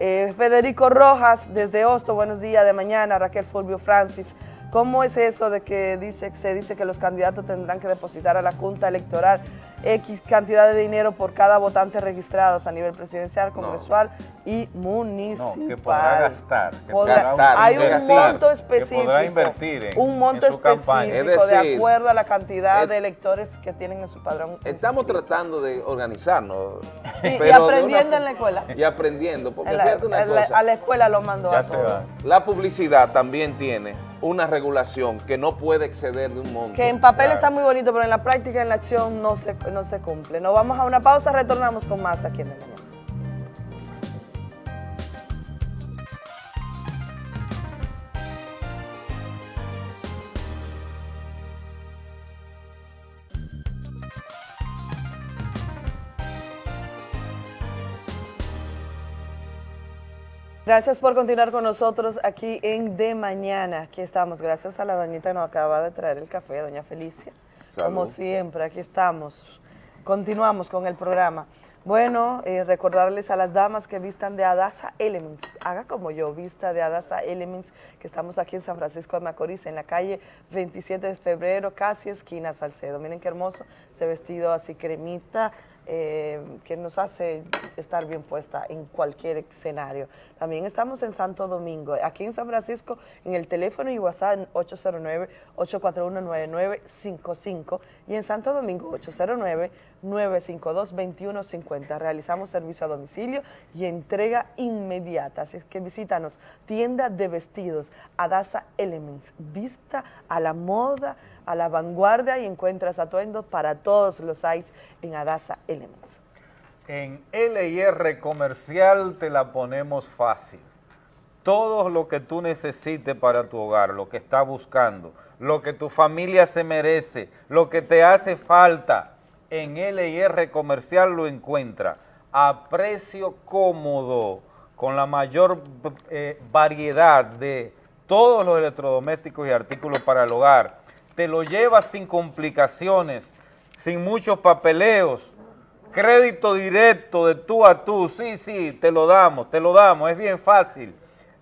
Eh, Federico Rojas, desde Hosto, buenos días de mañana, Raquel Fulvio Francis. ¿Cómo es eso de que dice, se dice que los candidatos tendrán que depositar a la Junta Electoral X cantidad de dinero por cada votante registrados a nivel presidencial, congresual y municipal. No, que podrá gastar. hay un monto específico. Que podrá invertir en, Un monto específico de acuerdo a la cantidad de electores que tienen en su padrón. Estamos tratando de organizarnos. y aprendiendo en la escuela. <laughs> Y aprendiendo. Porque a la escuela lo mandó a todos. La publicidad también tiene una regulación que no puede exceder de un monto. Que en papel está muy bonito, pero en la práctica, en la acción, no se, no se cumple. Nos vamos a una pausa, retornamos con más aquí en el Gracias por continuar con nosotros aquí en De Mañana. Aquí estamos, gracias a la doñita que nos acaba de traer el café, doña Felicia. Como siempre, aquí estamos. Continuamos con el programa. Bueno, eh, recordarles a las damas que vistan de Adasa Elements, haga como yo, vista de Adasa Elements, que estamos aquí en San Francisco de Macorís, en la calle 27 de febrero, casi esquina Salcedo. Miren qué hermoso ese vestido así cremita, eh, que nos hace estar bien puesta en cualquier escenario. También estamos en Santo Domingo, aquí en San Francisco, en el teléfono y WhatsApp 809-841-9955 y en Santo Domingo 809-952-2150. Realizamos servicio a domicilio y entrega inmediata, así que visítanos, tienda de vestidos, Adasa Elements, vista a la moda, a la vanguardia y encuentras atuendos para todos los sites en Adasa Elements. En LIR Comercial te la ponemos fácil. Todo lo que tú necesites para tu hogar, lo que estás buscando, lo que tu familia se merece, lo que te hace falta, en LIR Comercial lo encuentra a precio cómodo, con la mayor eh, variedad de todos los electrodomésticos y artículos para el hogar te lo llevas sin complicaciones, sin muchos papeleos, crédito directo de tú a tú, sí, sí, te lo damos, te lo damos, es bien fácil.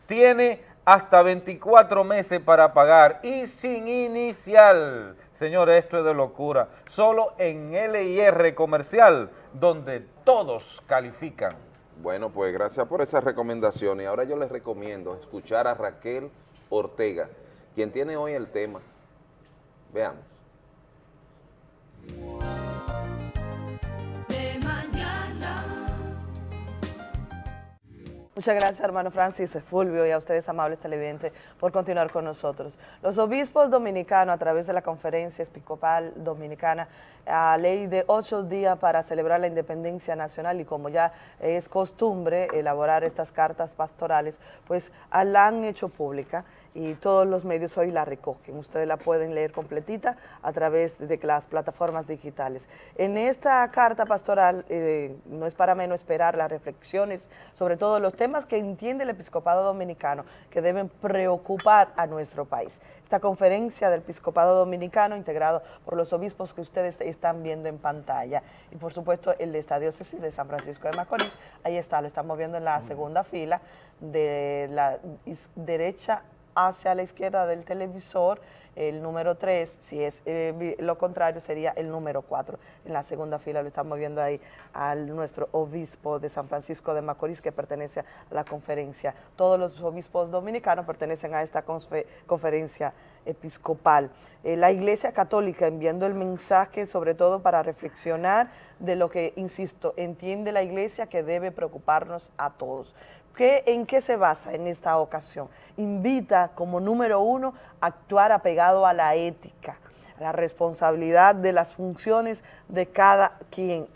Tiene hasta 24 meses para pagar y sin inicial. Señores, esto es de locura. Solo en LIR Comercial, donde todos califican. Bueno, pues gracias por esa recomendación. Y ahora yo les recomiendo escuchar a Raquel Ortega, quien tiene hoy el tema Veamos. Muchas gracias, hermano Francis Fulvio, y a ustedes, amables televidentes, por continuar con nosotros. Los obispos dominicanos, a través de la Conferencia Episcopal Dominicana, a ley de ocho días para celebrar la independencia nacional y como ya es costumbre elaborar estas cartas pastorales, pues la han hecho pública y todos los medios hoy la recogen. Ustedes la pueden leer completita a través de las plataformas digitales. En esta carta pastoral, eh, no es para menos esperar las reflexiones sobre todos los temas que entiende el episcopado dominicano que deben preocupar a nuestro país. Esta conferencia del episcopado dominicano integrado por los obispos que ustedes están viendo en pantalla y por supuesto el de esta diócesis de San Francisco de Macorís, ahí está, lo estamos viendo en la segunda fila de la derecha hacia la izquierda del televisor, el número 3, si es eh, lo contrario sería el número 4. En la segunda fila lo estamos viendo ahí al nuestro obispo de San Francisco de Macorís que pertenece a la conferencia. Todos los obispos dominicanos pertenecen a esta conferencia episcopal. Eh, la Iglesia Católica enviando el mensaje sobre todo para reflexionar de lo que, insisto, entiende la Iglesia que debe preocuparnos a todos. ¿Qué, ¿En qué se basa en esta ocasión? Invita como número uno a actuar apegado a la ética, a la responsabilidad de las funciones de cada quien,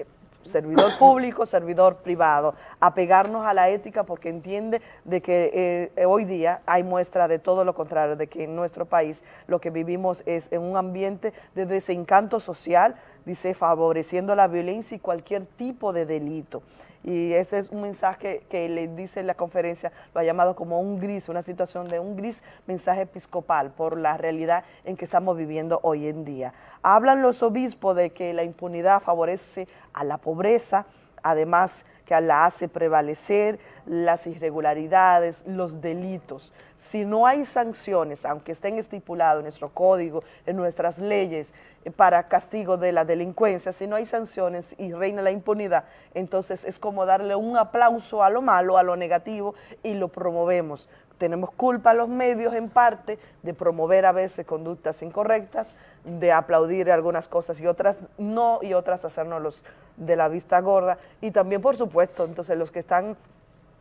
servidor <coughs> público, servidor privado, apegarnos a la ética porque entiende de que eh, hoy día hay muestra de todo lo contrario, de que en nuestro país lo que vivimos es en un ambiente de desencanto social, dice, favoreciendo la violencia y cualquier tipo de delito. Y ese es un mensaje que le dice la conferencia, lo ha llamado como un gris, una situación de un gris mensaje episcopal por la realidad en que estamos viviendo hoy en día. Hablan los obispos de que la impunidad favorece a la pobreza, además que la hace prevalecer las irregularidades, los delitos. Si no hay sanciones, aunque estén estipulados en nuestro código, en nuestras leyes, eh, para castigo de la delincuencia, si no hay sanciones y reina la impunidad, entonces es como darle un aplauso a lo malo, a lo negativo y lo promovemos. Tenemos culpa los medios en parte de promover a veces conductas incorrectas, de aplaudir algunas cosas y otras no, y otras hacernos los de la vista gorda. Y también, por supuesto, entonces los que están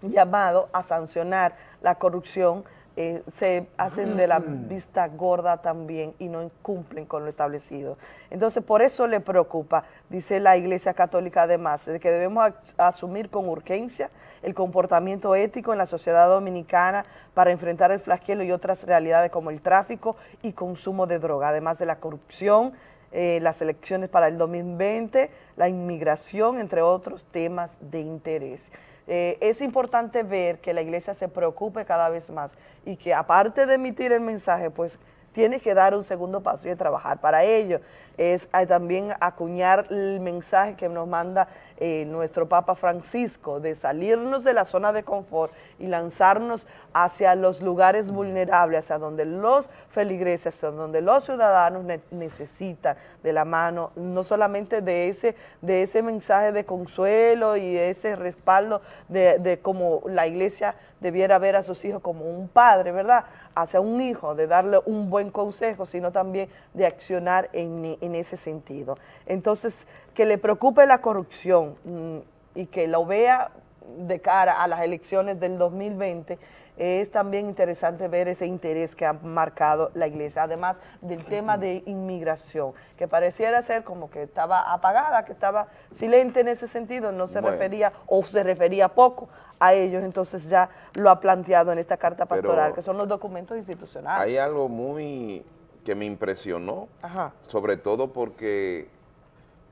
llamados a sancionar la corrupción eh, se hacen de la vista gorda también y no cumplen con lo establecido. Entonces, por eso le preocupa, dice la Iglesia Católica además, de que debemos asumir con urgencia el comportamiento ético en la sociedad dominicana para enfrentar el flagelo y otras realidades como el tráfico y consumo de droga, además de la corrupción, eh, las elecciones para el 2020, la inmigración, entre otros temas de interés. Eh, es importante ver que la iglesia se preocupe cada vez más y que aparte de emitir el mensaje, pues tiene que dar un segundo paso y trabajar para ello. Es eh, también acuñar el mensaje que nos manda eh, nuestro Papa Francisco de salirnos de la zona de confort y lanzarnos hacia los lugares vulnerables, hacia donde los feligreses, hacia donde los ciudadanos ne- necesitan de la mano, no solamente de ese, de ese mensaje de consuelo y de ese respaldo de, de cómo la iglesia debiera ver a sus hijos como un padre, ¿verdad? Hacia un hijo, de darle un buen consejo, sino también de accionar en, en ese sentido. Entonces, que le preocupe la corrupción mm, y que lo vea de cara a las elecciones del 2020, es también interesante ver ese interés que ha marcado la iglesia, además del tema de inmigración, que pareciera ser como que estaba apagada, que estaba silente en ese sentido, no se Bueno. refería o se refería poco a ellos, entonces ya lo ha planteado en esta carta Pero- pastoral, que son los documentos institucionales. Hay algo muy que me impresionó, Ajá. sobre todo porque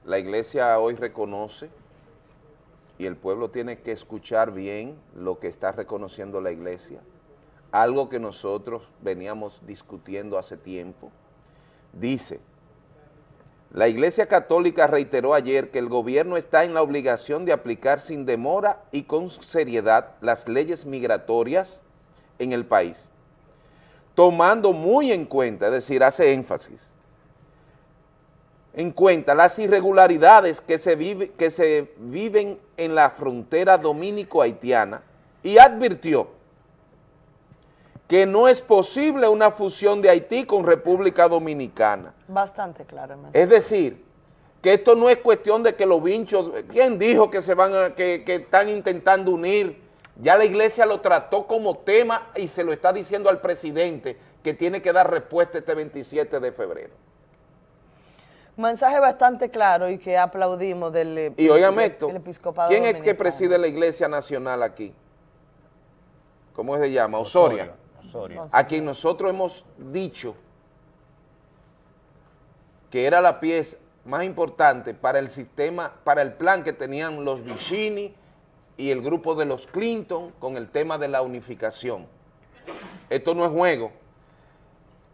la iglesia hoy reconoce y el pueblo tiene que escuchar bien lo que está reconociendo la iglesia, algo que nosotros veníamos discutiendo hace tiempo. Dice, la Iglesia Católica reiteró ayer que el gobierno está en la obligación de aplicar sin demora y con seriedad las leyes migratorias en el país, tomando muy en cuenta, es decir, hace énfasis, en cuenta las irregularidades que se, vive- que se viven en la frontera dominico-haitiana y advirtió que no es posible una fusión de Haití con República Dominicana. Bastante claro. Es decir, que esto no es cuestión de que los vinchos, ¿quién dijo que se van a, que, que están intentando unir? Ya la iglesia lo trató como tema y se lo está diciendo al presidente que tiene que dar respuesta este 27 de febrero. Mensaje bastante claro y que aplaudimos del Y esto, episcopado ¿quién es que dominicano. preside la iglesia nacional aquí? ¿Cómo se llama? Osoria. Osorio. A quien nosotros hemos dicho que era la pieza más importante para el sistema, para el plan que tenían los Vicini y el grupo de los Clinton con el tema de la unificación. Esto no es juego.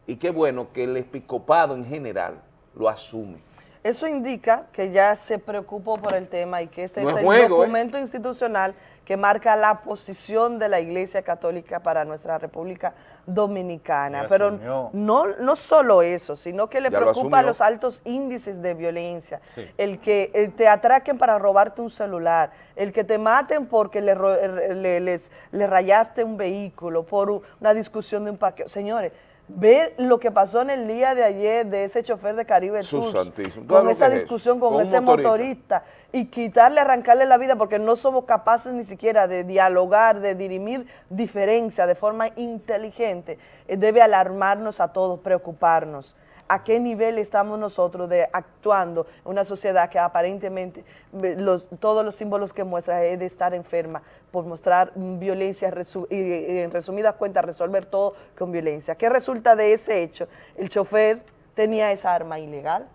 Y qué bueno que el episcopado en general lo asume. Eso indica que ya se preocupó por el tema y que este No es es el juego, ¿eh? documento institucional que marca la posición de la Iglesia Católica para nuestra República Dominicana. Pero no, no solo eso, sino que le Ya preocupa los altos índices de violencia, Sí. el que eh, te atraquen para robarte un celular, el que te maten porque le, ro- le- les, le rayaste un vehículo por una discusión de un paquete. Señores, ver lo que pasó en el día de ayer de ese chofer de Caribe Tours, santísimo. ¿Tú sabes con esa es discusión con, ese motorista. motorista y quitarle, arrancarle la vida porque no somos capaces ni siquiera de dialogar, de dirimir diferencias de forma inteligente, eh, debe alarmarnos a todos, preocuparnos. ¿A qué nivel estamos nosotros de actuando una sociedad que aparentemente los, todos los símbolos que muestra es de estar enferma por mostrar violencia y, en resumidas cuentas resolver todo con violencia? ¿Qué resulta de ese hecho? El chofer tenía esa arma ilegal,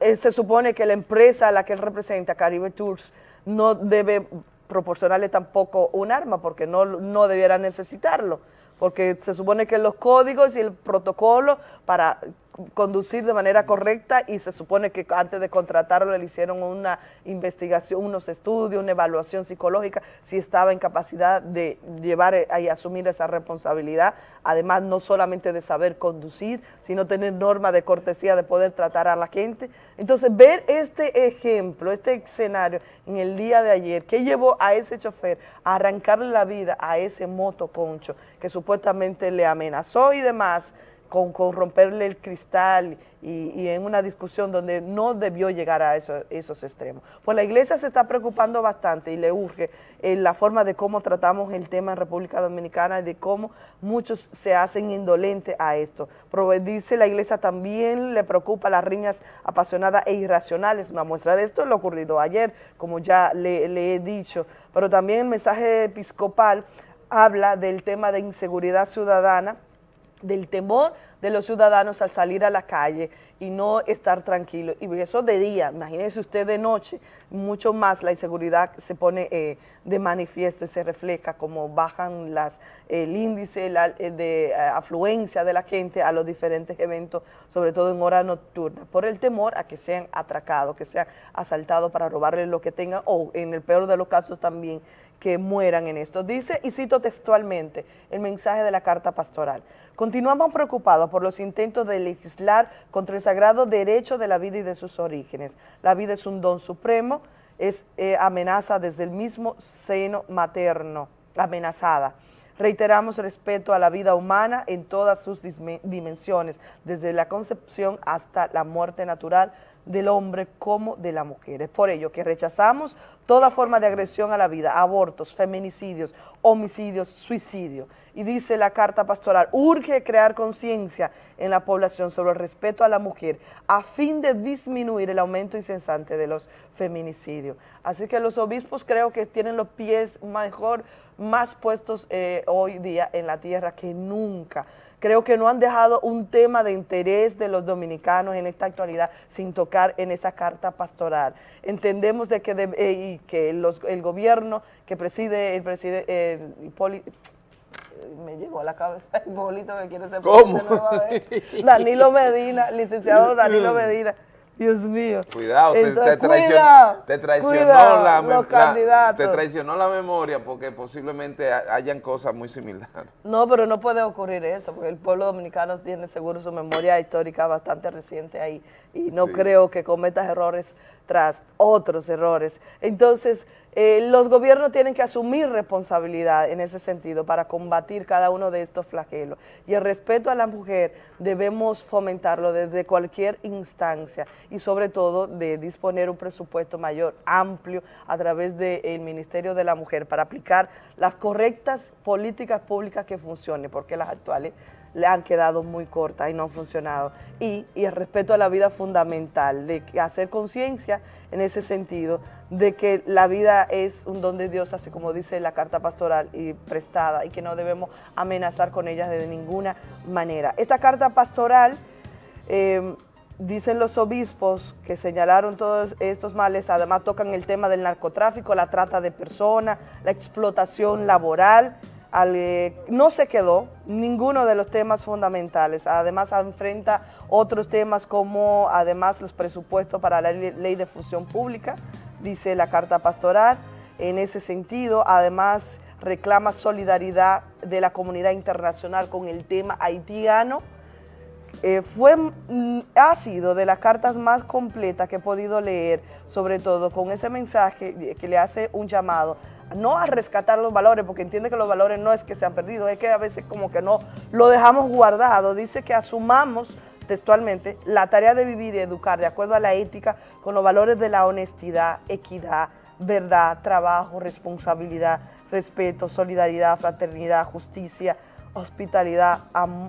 eh, se supone que la empresa a la que él representa, Caribe Tours, no debe proporcionarle tampoco un arma porque no, no debiera necesitarlo, porque se supone que los códigos y el protocolo para conducir de manera correcta y se supone que antes de contratarlo le hicieron una investigación, unos estudios, una evaluación psicológica, si estaba en capacidad de llevar eh, y asumir esa responsabilidad, además no solamente de saber conducir, sino tener normas de cortesía de poder tratar a la gente. Entonces, ver este ejemplo, este escenario en el día de ayer, que llevó a ese chofer a arrancarle la vida a ese motoconcho que supuestamente le amenazó y demás, con, romperle el cristal y, en una discusión donde no debió llegar a eso- esos extremos. Pues la iglesia se está preocupando bastante y le urge eh, la forma de cómo tratamos el tema en República Dominicana y de cómo muchos se hacen indolentes a esto. Prove- Dice la iglesia también le preocupa las riñas apasionadas e irracionales. Una muestra de esto es lo ocurrido ayer, como ya le he dicho. Pero también el mensaje episcopal habla del tema de inseguridad ciudadana, del temor de los ciudadanos al salir a la calle y no estar tranquilos. Y eso de día, imagínese usted de noche, mucho más la inseguridad se pone eh, de manifiesto y se refleja como bajan las, el índice la- eh, de eh, afluencia de la gente a los diferentes eventos, sobre todo en hora nocturna, por el temor a que sean atracados, que sean asaltados para robarles lo que tengan o en el peor de los casos también que mueran en esto. Dice, y cito textualmente el mensaje de la carta pastoral, continuamos preocupados por los intentos de legislar contra el sagrado derecho de la vida y de sus orígenes. La vida es un don supremo, es eh, amenaza desde el mismo seno materno, amenazada. Reiteramos respeto a la vida humana en todas sus dimensiones, desde la concepción hasta la muerte natural del hombre como de la mujer. Es por ello que rechazamos toda forma de agresión a la vida, abortos, feminicidios, homicidios, suicidio. Y dice la carta pastoral, urge crear conciencia en la población sobre el respeto a la mujer a fin de disminuir el aumento incesante de los feminicidios. Así que los obispos creo que tienen los pies mejor, más puestos eh, hoy día en la tierra que nunca. Creo que no han dejado un tema de interés de los dominicanos en esta actualidad sin tocar en esa carta pastoral. Entendemos de que, de- eh, y que los- el gobierno que preside el presidente me llegó a la cabeza Hipólito que quiere ser ¿Cómo? vez. <laughs> Danilo Medina, licenciado Danilo Medina. Dios mío. Cuidado, te, Entonces, te traicionó, cuidado, te traicionó cuidado, la, la- candidatos. te traicionó la memoria porque posiblemente ha- hayan cosas muy similares. <laughs> No, pero no puede ocurrir eso, porque el pueblo dominicano tiene seguro su memoria histórica bastante reciente ahí y no Sí. creo que cometas errores tras otros errores. Entonces, eh, los gobiernos tienen que asumir responsabilidad en ese sentido para combatir cada uno de estos flagelos. Y el respeto a la mujer debemos fomentarlo desde cualquier instancia y sobre todo de disponer un presupuesto mayor, amplio, a través del Ministerio de la Mujer para aplicar las correctas políticas públicas que funcionen, porque las actuales le han quedado muy cortas y no han funcionado. Y, y el respeto a la vida fundamental, de hacer conciencia en ese sentido, de que la vida es un don de Dios, así como dice la carta pastoral y prestada, y que no debemos amenazar con ella de ninguna manera. Esta carta pastoral eh, dicen los obispos que señalaron todos estos males, además tocan el tema del narcotráfico, la trata de personas, la explotación laboral, al, no se quedó ninguno de los temas fundamentales, además enfrenta otros temas como además los presupuestos para la ley de función pública, dice la carta pastoral, en ese sentido, además reclama solidaridad de la comunidad internacional con el tema haitiano, eh, fue, mm, ha sido de las cartas más completas que he podido leer, sobre todo con ese mensaje que le hace un llamado no a rescatar los valores, porque entiende que los valores no es que se han perdido, es que a veces como que no lo dejamos guardado, dice que asumamos textualmente la tarea de vivir y educar de acuerdo a la ética con los valores de la honestidad, equidad, verdad, trabajo, responsabilidad, respeto, solidaridad, fraternidad, justicia, hospitalidad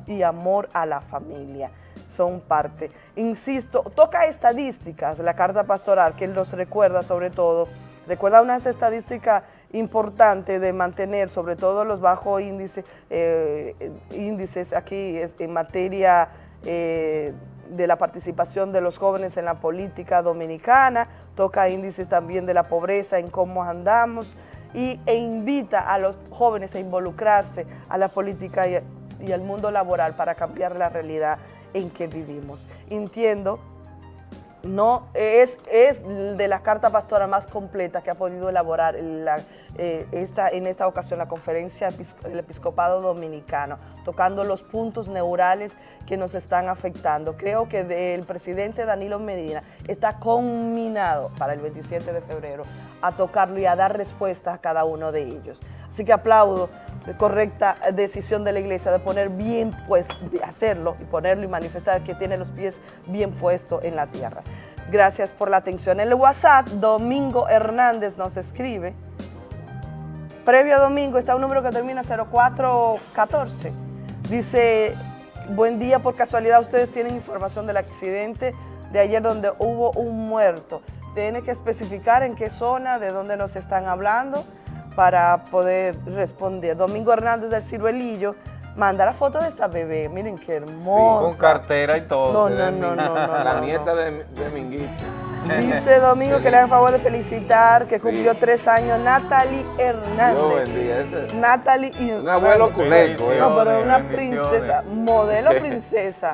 y amor a la familia. Son parte. Insisto, toca estadísticas, la carta pastoral, que los recuerda sobre todo, recuerda unas estadísticas importantes de mantener sobre todo los bajos índices, eh, índices aquí en materia eh, de la participación de los jóvenes en la política dominicana, toca índices también de la pobreza, en cómo andamos, y, e invita a los jóvenes a involucrarse a la política y, y al mundo laboral para cambiar la realidad en que vivimos. Entiendo no es, es de la carta pastora más completa que ha podido elaborar la, eh, esta, en esta ocasión la conferencia del episcopado dominicano, tocando los puntos neurales que nos están afectando. Creo que el presidente Danilo Medina está conminado para el 27 de febrero a tocarlo y a dar respuesta a cada uno de ellos. Así que aplaudo la correcta decisión de la iglesia de poner bien pues, de hacerlo y ponerlo y manifestar que tiene los pies bien puestos en la tierra. Gracias por la atención. En el WhatsApp, Domingo Hernández nos escribe. Previo a Domingo está un número que termina 0414. Dice, buen día, por casualidad ustedes tienen información del accidente de ayer donde hubo un muerto. Tiene que especificar en qué zona, de dónde nos están hablando para poder responder. Domingo Hernández del Ciruelillo manda la foto de esta bebé, miren qué hermosa. Sí, con cartera y todo. No, no, no, no, <laughs> no, La nieta de, de Minguito. Dice Domingo que le hace favor de felicitar, que cumplió tres años, Natalie Hernández. Dios Natalie y Un abuelo culeco. eh. No, pero una princesa, modelo <laughs> princesa.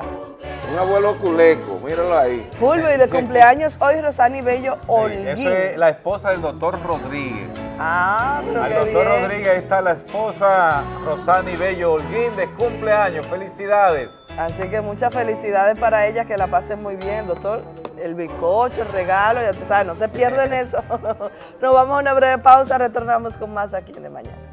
Un abuelo culeco, míralo ahí. Fulvio y de cumpleaños hoy Rosani Bello. Esa es la esposa del doctor Rodríguez. Ah, pero Al qué doctor bien. Rodríguez está la esposa Rosani Bello De cumpleaños. Felicidades. Así que muchas felicidades para ella, que la pasen muy bien, doctor. El bizcocho, el regalo, ya tú sabes, no se pierden eso. <laughs> Nos vamos a una breve pausa, retornamos con más aquí en De Mañana.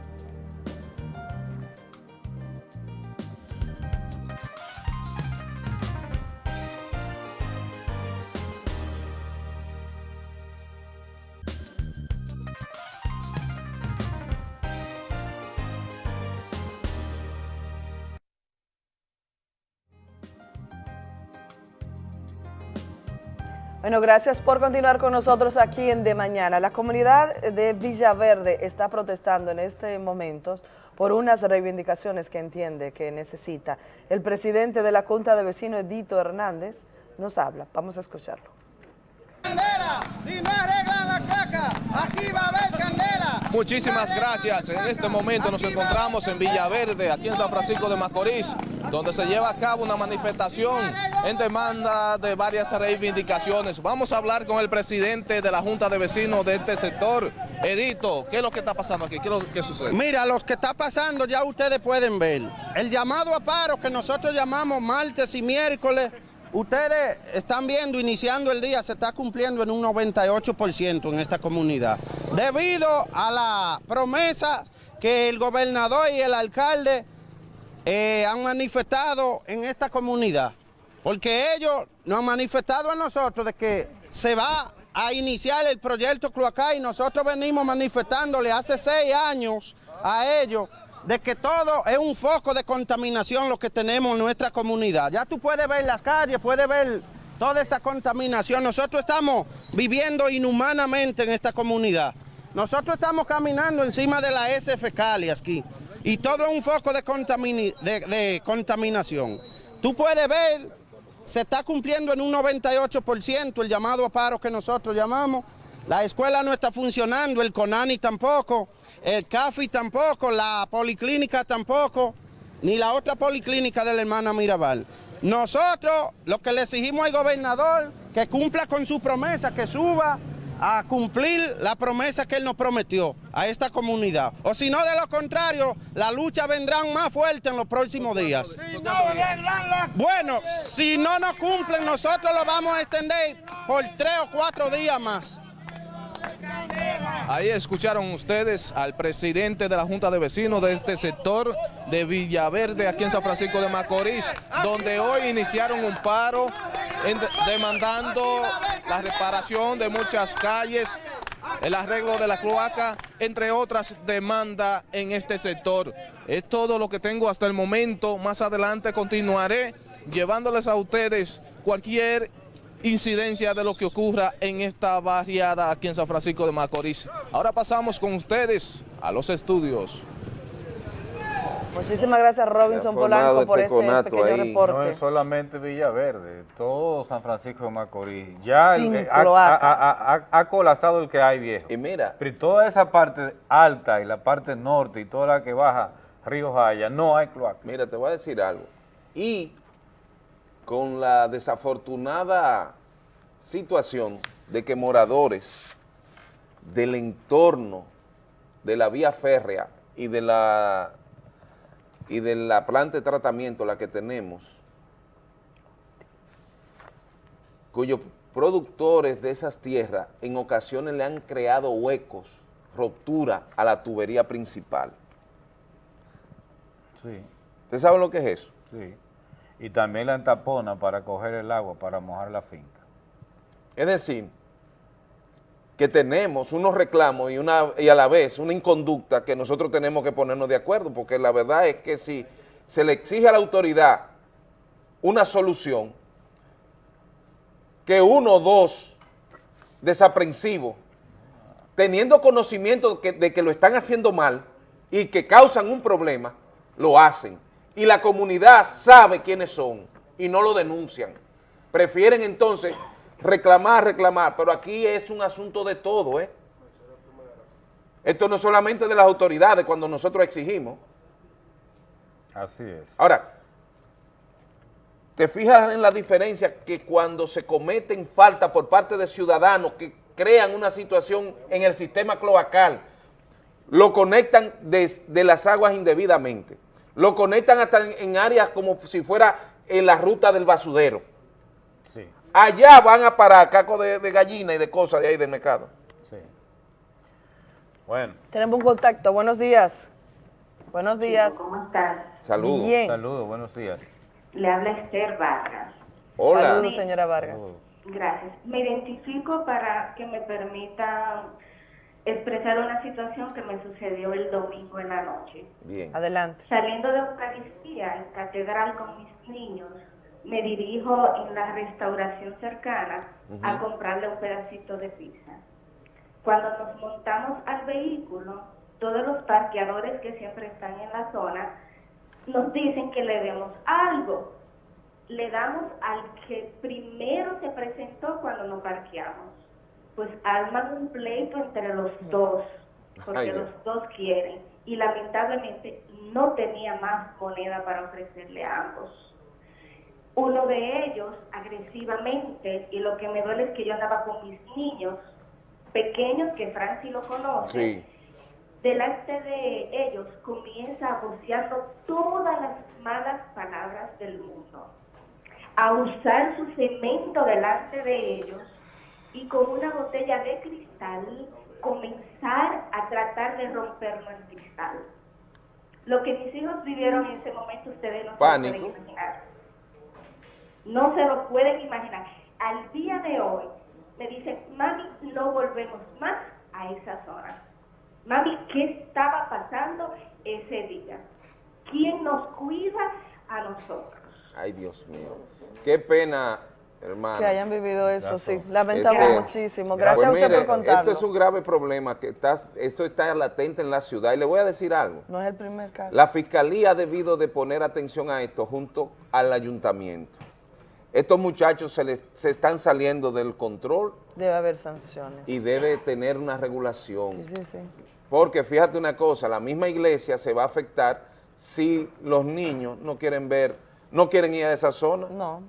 Bueno, gracias por continuar con nosotros aquí en De Mañana. La comunidad de Villaverde está protestando en este momento por unas reivindicaciones que entiende que necesita. El presidente de la Junta de Vecinos, Edito Hernández, nos habla. Vamos a escucharlo. Si no arreglan la caca, aquí va a haber. Muchísimas gracias. En este momento nos encontramos en Villaverde, aquí en San Francisco de Macorís, donde se lleva a cabo una manifestación en demanda de varias reivindicaciones. Vamos a hablar con el presidente de la Junta de Vecinos de este sector, Edito. ¿Qué es lo que está pasando aquí? ¿Qué es lo que sucede? Mira, los que está pasando ya ustedes pueden ver. El llamado a paro que nosotros llamamos martes y miércoles, ustedes están viendo, iniciando el día, se está cumpliendo en un 98% en esta comunidad. Debido a la promesa que el gobernador y el alcalde eh, han manifestado en esta comunidad. Porque ellos nos han manifestado a nosotros de que se va a iniciar el proyecto Cloacá y nosotros venimos manifestándole hace seis años a ellos de que todo es un foco de contaminación lo que tenemos en nuestra comunidad. Ya tú puedes ver las calles, puedes ver toda esa contaminación. Nosotros estamos viviendo inhumanamente en esta comunidad. Nosotros estamos caminando encima de la S fecales aquí y todo es un foco de, de- de contaminación. Tú puedes ver se está cumpliendo en un 98% el llamado a paro que nosotros llamamos. La escuela no está funcionando, el CONANI tampoco, el CAFI tampoco, la policlínica tampoco, ni la otra policlínica de la hermana Mirabal. Nosotros lo que le exigimos al gobernador que cumpla con su promesa, que suba a cumplir la promesa que él nos prometió a esta comunidad. O si no, de lo contrario, la lucha vendrá más fuerte en los próximos días. Bueno, si no nos cumplen, nosotros lo vamos a extender por tres o cuatro días más. Ahí escucharon ustedes al presidente de la Junta de Vecinos de este sector de Villaverde, aquí en San Francisco de Macorís, donde hoy iniciaron un paro demandando la reparación de muchas calles, el arreglo de la cloaca, entre otras demandas en este sector. Es todo lo que tengo hasta el momento. Más adelante continuaré llevándoles a ustedes cualquier incidencia de lo que ocurra en esta barriada aquí en San Francisco de Macorís. Ahora pasamos con ustedes a los estudios. Muchísimas gracias Robinson Polanco por este este pequeño ahí. No reporte. es solamente Villaverde, todo San Francisco de Macorís. Ya el- Sin ha, cloaca. ha- ha- ha- ha colapsado el que hay viejo. Y mira, Pero toda esa parte alta y la parte norte y toda la que baja Río Jaya, no hay cloaca. Mira, te voy a decir algo. Y con la desafortunada situación de que moradores del entorno de la vía férrea y de la y de la planta de tratamiento, la que tenemos, cuyos productores de esas tierras en ocasiones le han creado huecos, ruptura a la tubería principal. Sí, ¿Usted sabe lo que es eso? sí. Y también la entapona para coger el agua, para mojar la finca. Es decir, que tenemos unos reclamos y, una, y a la vez una inconducta que nosotros tenemos que ponernos de acuerdo, porque la verdad es que si se le exige a la autoridad una solución, que uno o dos desaprensivos, teniendo conocimiento de que lo están haciendo mal y que causan un problema, lo hacen. Y la comunidad sabe quiénes son y no lo denuncian. Prefieren entonces reclamar, reclamar, pero aquí es un asunto de todo, ¿eh? Esto no es solamente de las autoridades cuando nosotros exigimos. Así es. Ahora, te fijas en la diferencia que cuando se cometen faltas por parte de ciudadanos que crean una situación en el sistema cloacal, lo conectan de, de las aguas indebidamente, lo conectan hasta en, en áreas como si fuera en la ruta del basudero. Sí, Allá van a parar caco de, de gallina y de cosas de ahí del mercado. sí. Bueno, Tenemos un contacto. Buenos días. Buenos días. ¿Cómo estás? Saludos. Bien. saludos, buenos días. Le habla Esther Vargas. Hola. Saludos, señora Vargas. Saludos. Gracias. Me identifico para que me permitan expresar una situación que me sucedió el domingo en la noche. Bien. Adelante. Saliendo de Eucaristía en Catedral con mis niños, me dirijo en la restauración cercana a comprarle un pedacito de pizza. Cuando nos montamos al vehículo, todos los parqueadores que siempre están en la zona nos dicen que le demos algo. Le damos al que primero se presentó cuando nos parqueamos. Pues arman un pleito entre los dos, porque Ay, los dos quieren. Y lamentablemente no tenía más moneda para ofrecerle a ambos. Uno de ellos agresivamente, y lo que me duele es que yo andaba con mis niños pequeños, que Franci lo conoce, Sí. delante de ellos comienza voceando todas las malas palabras del mundo, a usar su cemento delante de ellos y con una botella de cristal comenzar a tratar de romperlo el cristal. Lo que mis hijos vivieron en ese momento ustedes no se lo pueden imaginar. No se lo pueden imaginar. Al día de hoy me dicen, mami, no volvemos más a esa zona. Mami, ¿qué estaba pasando ese día? ¿Quién nos cuida a nosotros? Ay, Dios mío. Qué pena, hermano. Que hayan vivido eso, sí. Este, Lamentamos muchísimo. Gracias a pues usted mire, por contarlo. Esto es un grave problema, que está, esto está latente en la ciudad. Y le voy a decir algo. No es el primer caso. La Fiscalía ha debido de poner atención a esto junto al ayuntamiento. estos muchachos se, les- se están saliendo del control Debe haber sanciones. y debe tener una regulación. Sí, sí, sí. Porque fíjate una cosa, la misma iglesia se va a afectar si los niños no quieren ver, no quieren ir a esa zona. No.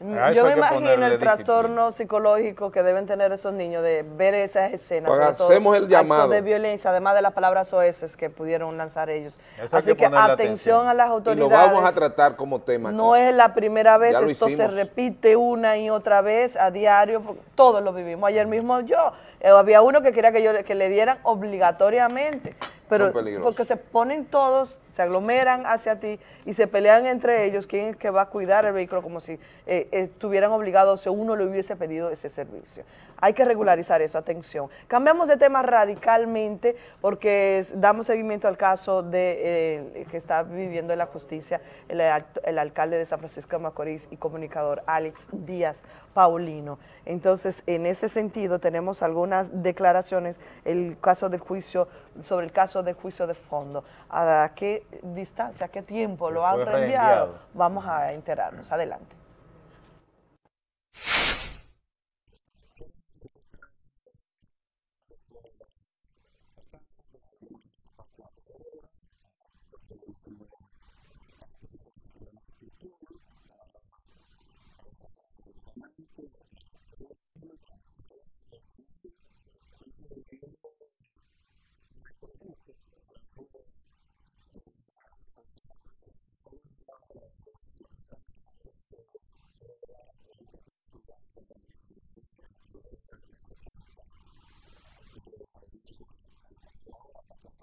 Yo me imagino el trastorno psicológico que deben tener esos niños de ver esas escenas, Pues sobre todo hacemos el actos llamado. de violencia, además de las palabras soeces que pudieron lanzar ellos. Eso Así que atención a las Y lo autoridades. vamos a tratar como tema. acá. No es la primera vez, esto se repite una y otra vez a diario, todos lo vivimos. Ayer mismo yo, eh, había uno que quería que, yo, que le dieran obligatoriamente, pero porque se ponen todos, se aglomeran hacia ti y se pelean entre ellos quién es que va a cuidar el vehículo como si eh, estuvieran obligados si uno le hubiese pedido ese servicio. Hay que regularizar eso, atención. Cambiamos de tema radicalmente porque damos seguimiento al caso de eh, que está viviendo en la justicia el, el alcalde de San Francisco de Macorís y comunicador Alex Díaz Paulino. Entonces, en ese sentido, tenemos algunas declaraciones, el caso del juicio, sobre el caso del juicio de fondo. ¿A qué distancia, a qué tiempo lo han reenviado. Vamos a enterarnos. Adelante.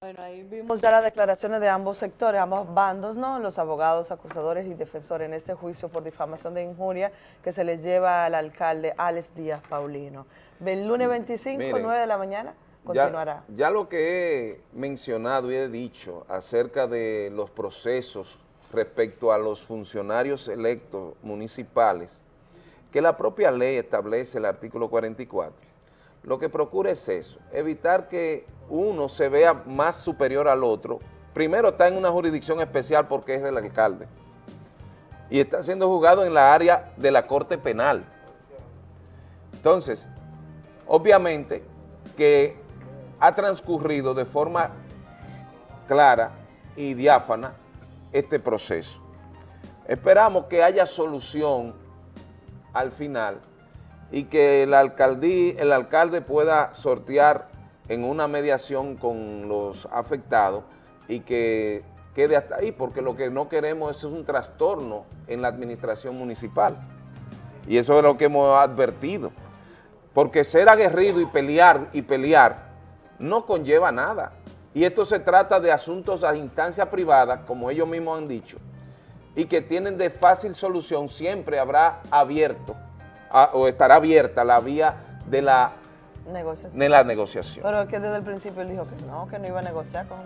Bueno, ahí vimos ya las declaraciones de ambos sectores, ambos bandos, ¿no? Los abogados, acusadores y defensores en este juicio por difamación de injuria que se les lleva al alcalde Alex Díaz Paulino. El lunes 25, Miren, 9 de la mañana, Ya, continuará. ya lo que he mencionado y he dicho acerca de los procesos respecto a los funcionarios electos municipales, que la propia ley establece el artículo 44, lo que procura es eso, evitar que uno se vea más superior al otro. Primero está en una jurisdicción especial porque es el alcalde y está siendo juzgado en la área de la Corte Penal. Entonces, obviamente que ha transcurrido de forma clara y diáfana este proceso. Esperamos que haya solución al final y que el, el alcalde pueda sortear en una mediación con los afectados y que quede hasta ahí, porque lo que no queremos es un trastorno en la administración municipal. Y eso es lo que hemos advertido. Porque ser aguerrido y pelear y pelear no conlleva nada. Y esto se trata de asuntos a instancia privada, como ellos mismos han dicho, y que tienen de fácil solución, siempre habrá abierto a- o estará abierta la vía de la, Negociación. de la negociación. Pero es que desde el principio él dijo que no, que no iba a negociar con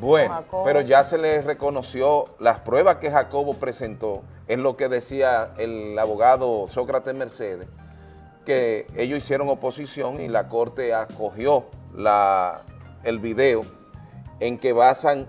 Bueno, Jacobo. pero ya se le reconoció las pruebas que Jacobo presentó, es lo que decía el abogado Sócrates Mercedes, que ellos hicieron oposición y la Corte acogió la, el video en que basan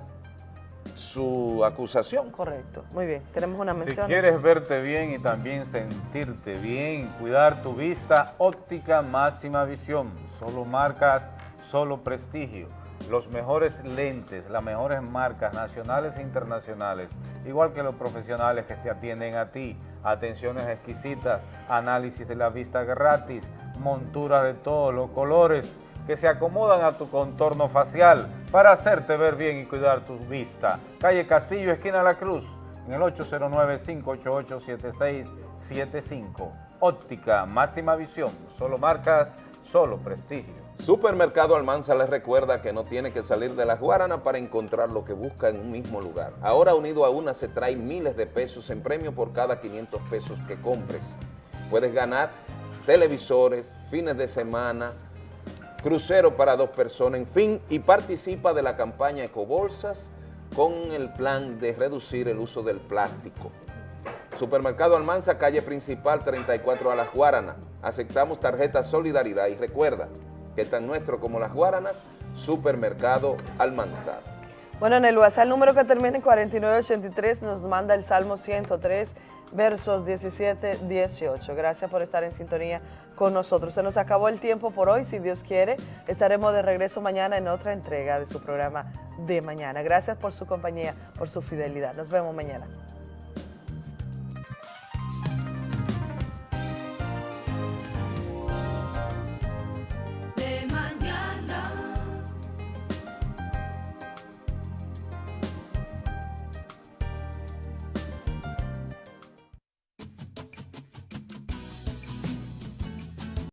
su acusación. Correcto, muy bien. Tenemos una Si mención. quieres verte bien y también sentirte bien, cuidar tu vista, óptica máxima visión, solo marcas, solo prestigio, los mejores lentes, las mejores marcas nacionales e internacionales, igual que los profesionales que te atienden a ti, atenciones exquisitas, análisis de la vista gratis, montura de todos los colores que se acomodan a tu contorno facial para hacerte ver bien y cuidar tu vista. Calle Castillo, esquina La Cruz, en el 809-588-7675. Óptica, máxima visión, solo marcas, solo prestigio. Supermercado Almanza les recuerda que no tiene que salir de la Guarana para encontrar lo que busca en un mismo lugar. Ahora unido a una se trae miles de pesos en premio por cada 500 pesos que compres. Puedes ganar televisores, fines de semana, crucero para dos personas, en fin, y participa de la campaña Ecobolsas con el plan de reducir el uso del plástico. Supermercado Almanza, calle principal 34 a Las Guaranas. Aceptamos tarjeta Solidaridad y recuerda que tan nuestro como Las Guaranas, Supermercado Almanza. Bueno, en el WhatsApp número que termina en 4983 nos manda el Salmo 103, versos 17, 18. Gracias por estar en sintonía con nosotros. Se nos acabó el tiempo por hoy, si Dios quiere. Estaremos de regreso mañana en otra entrega de su programa de mañana. Gracias por su compañía, por su fidelidad. Nos vemos mañana.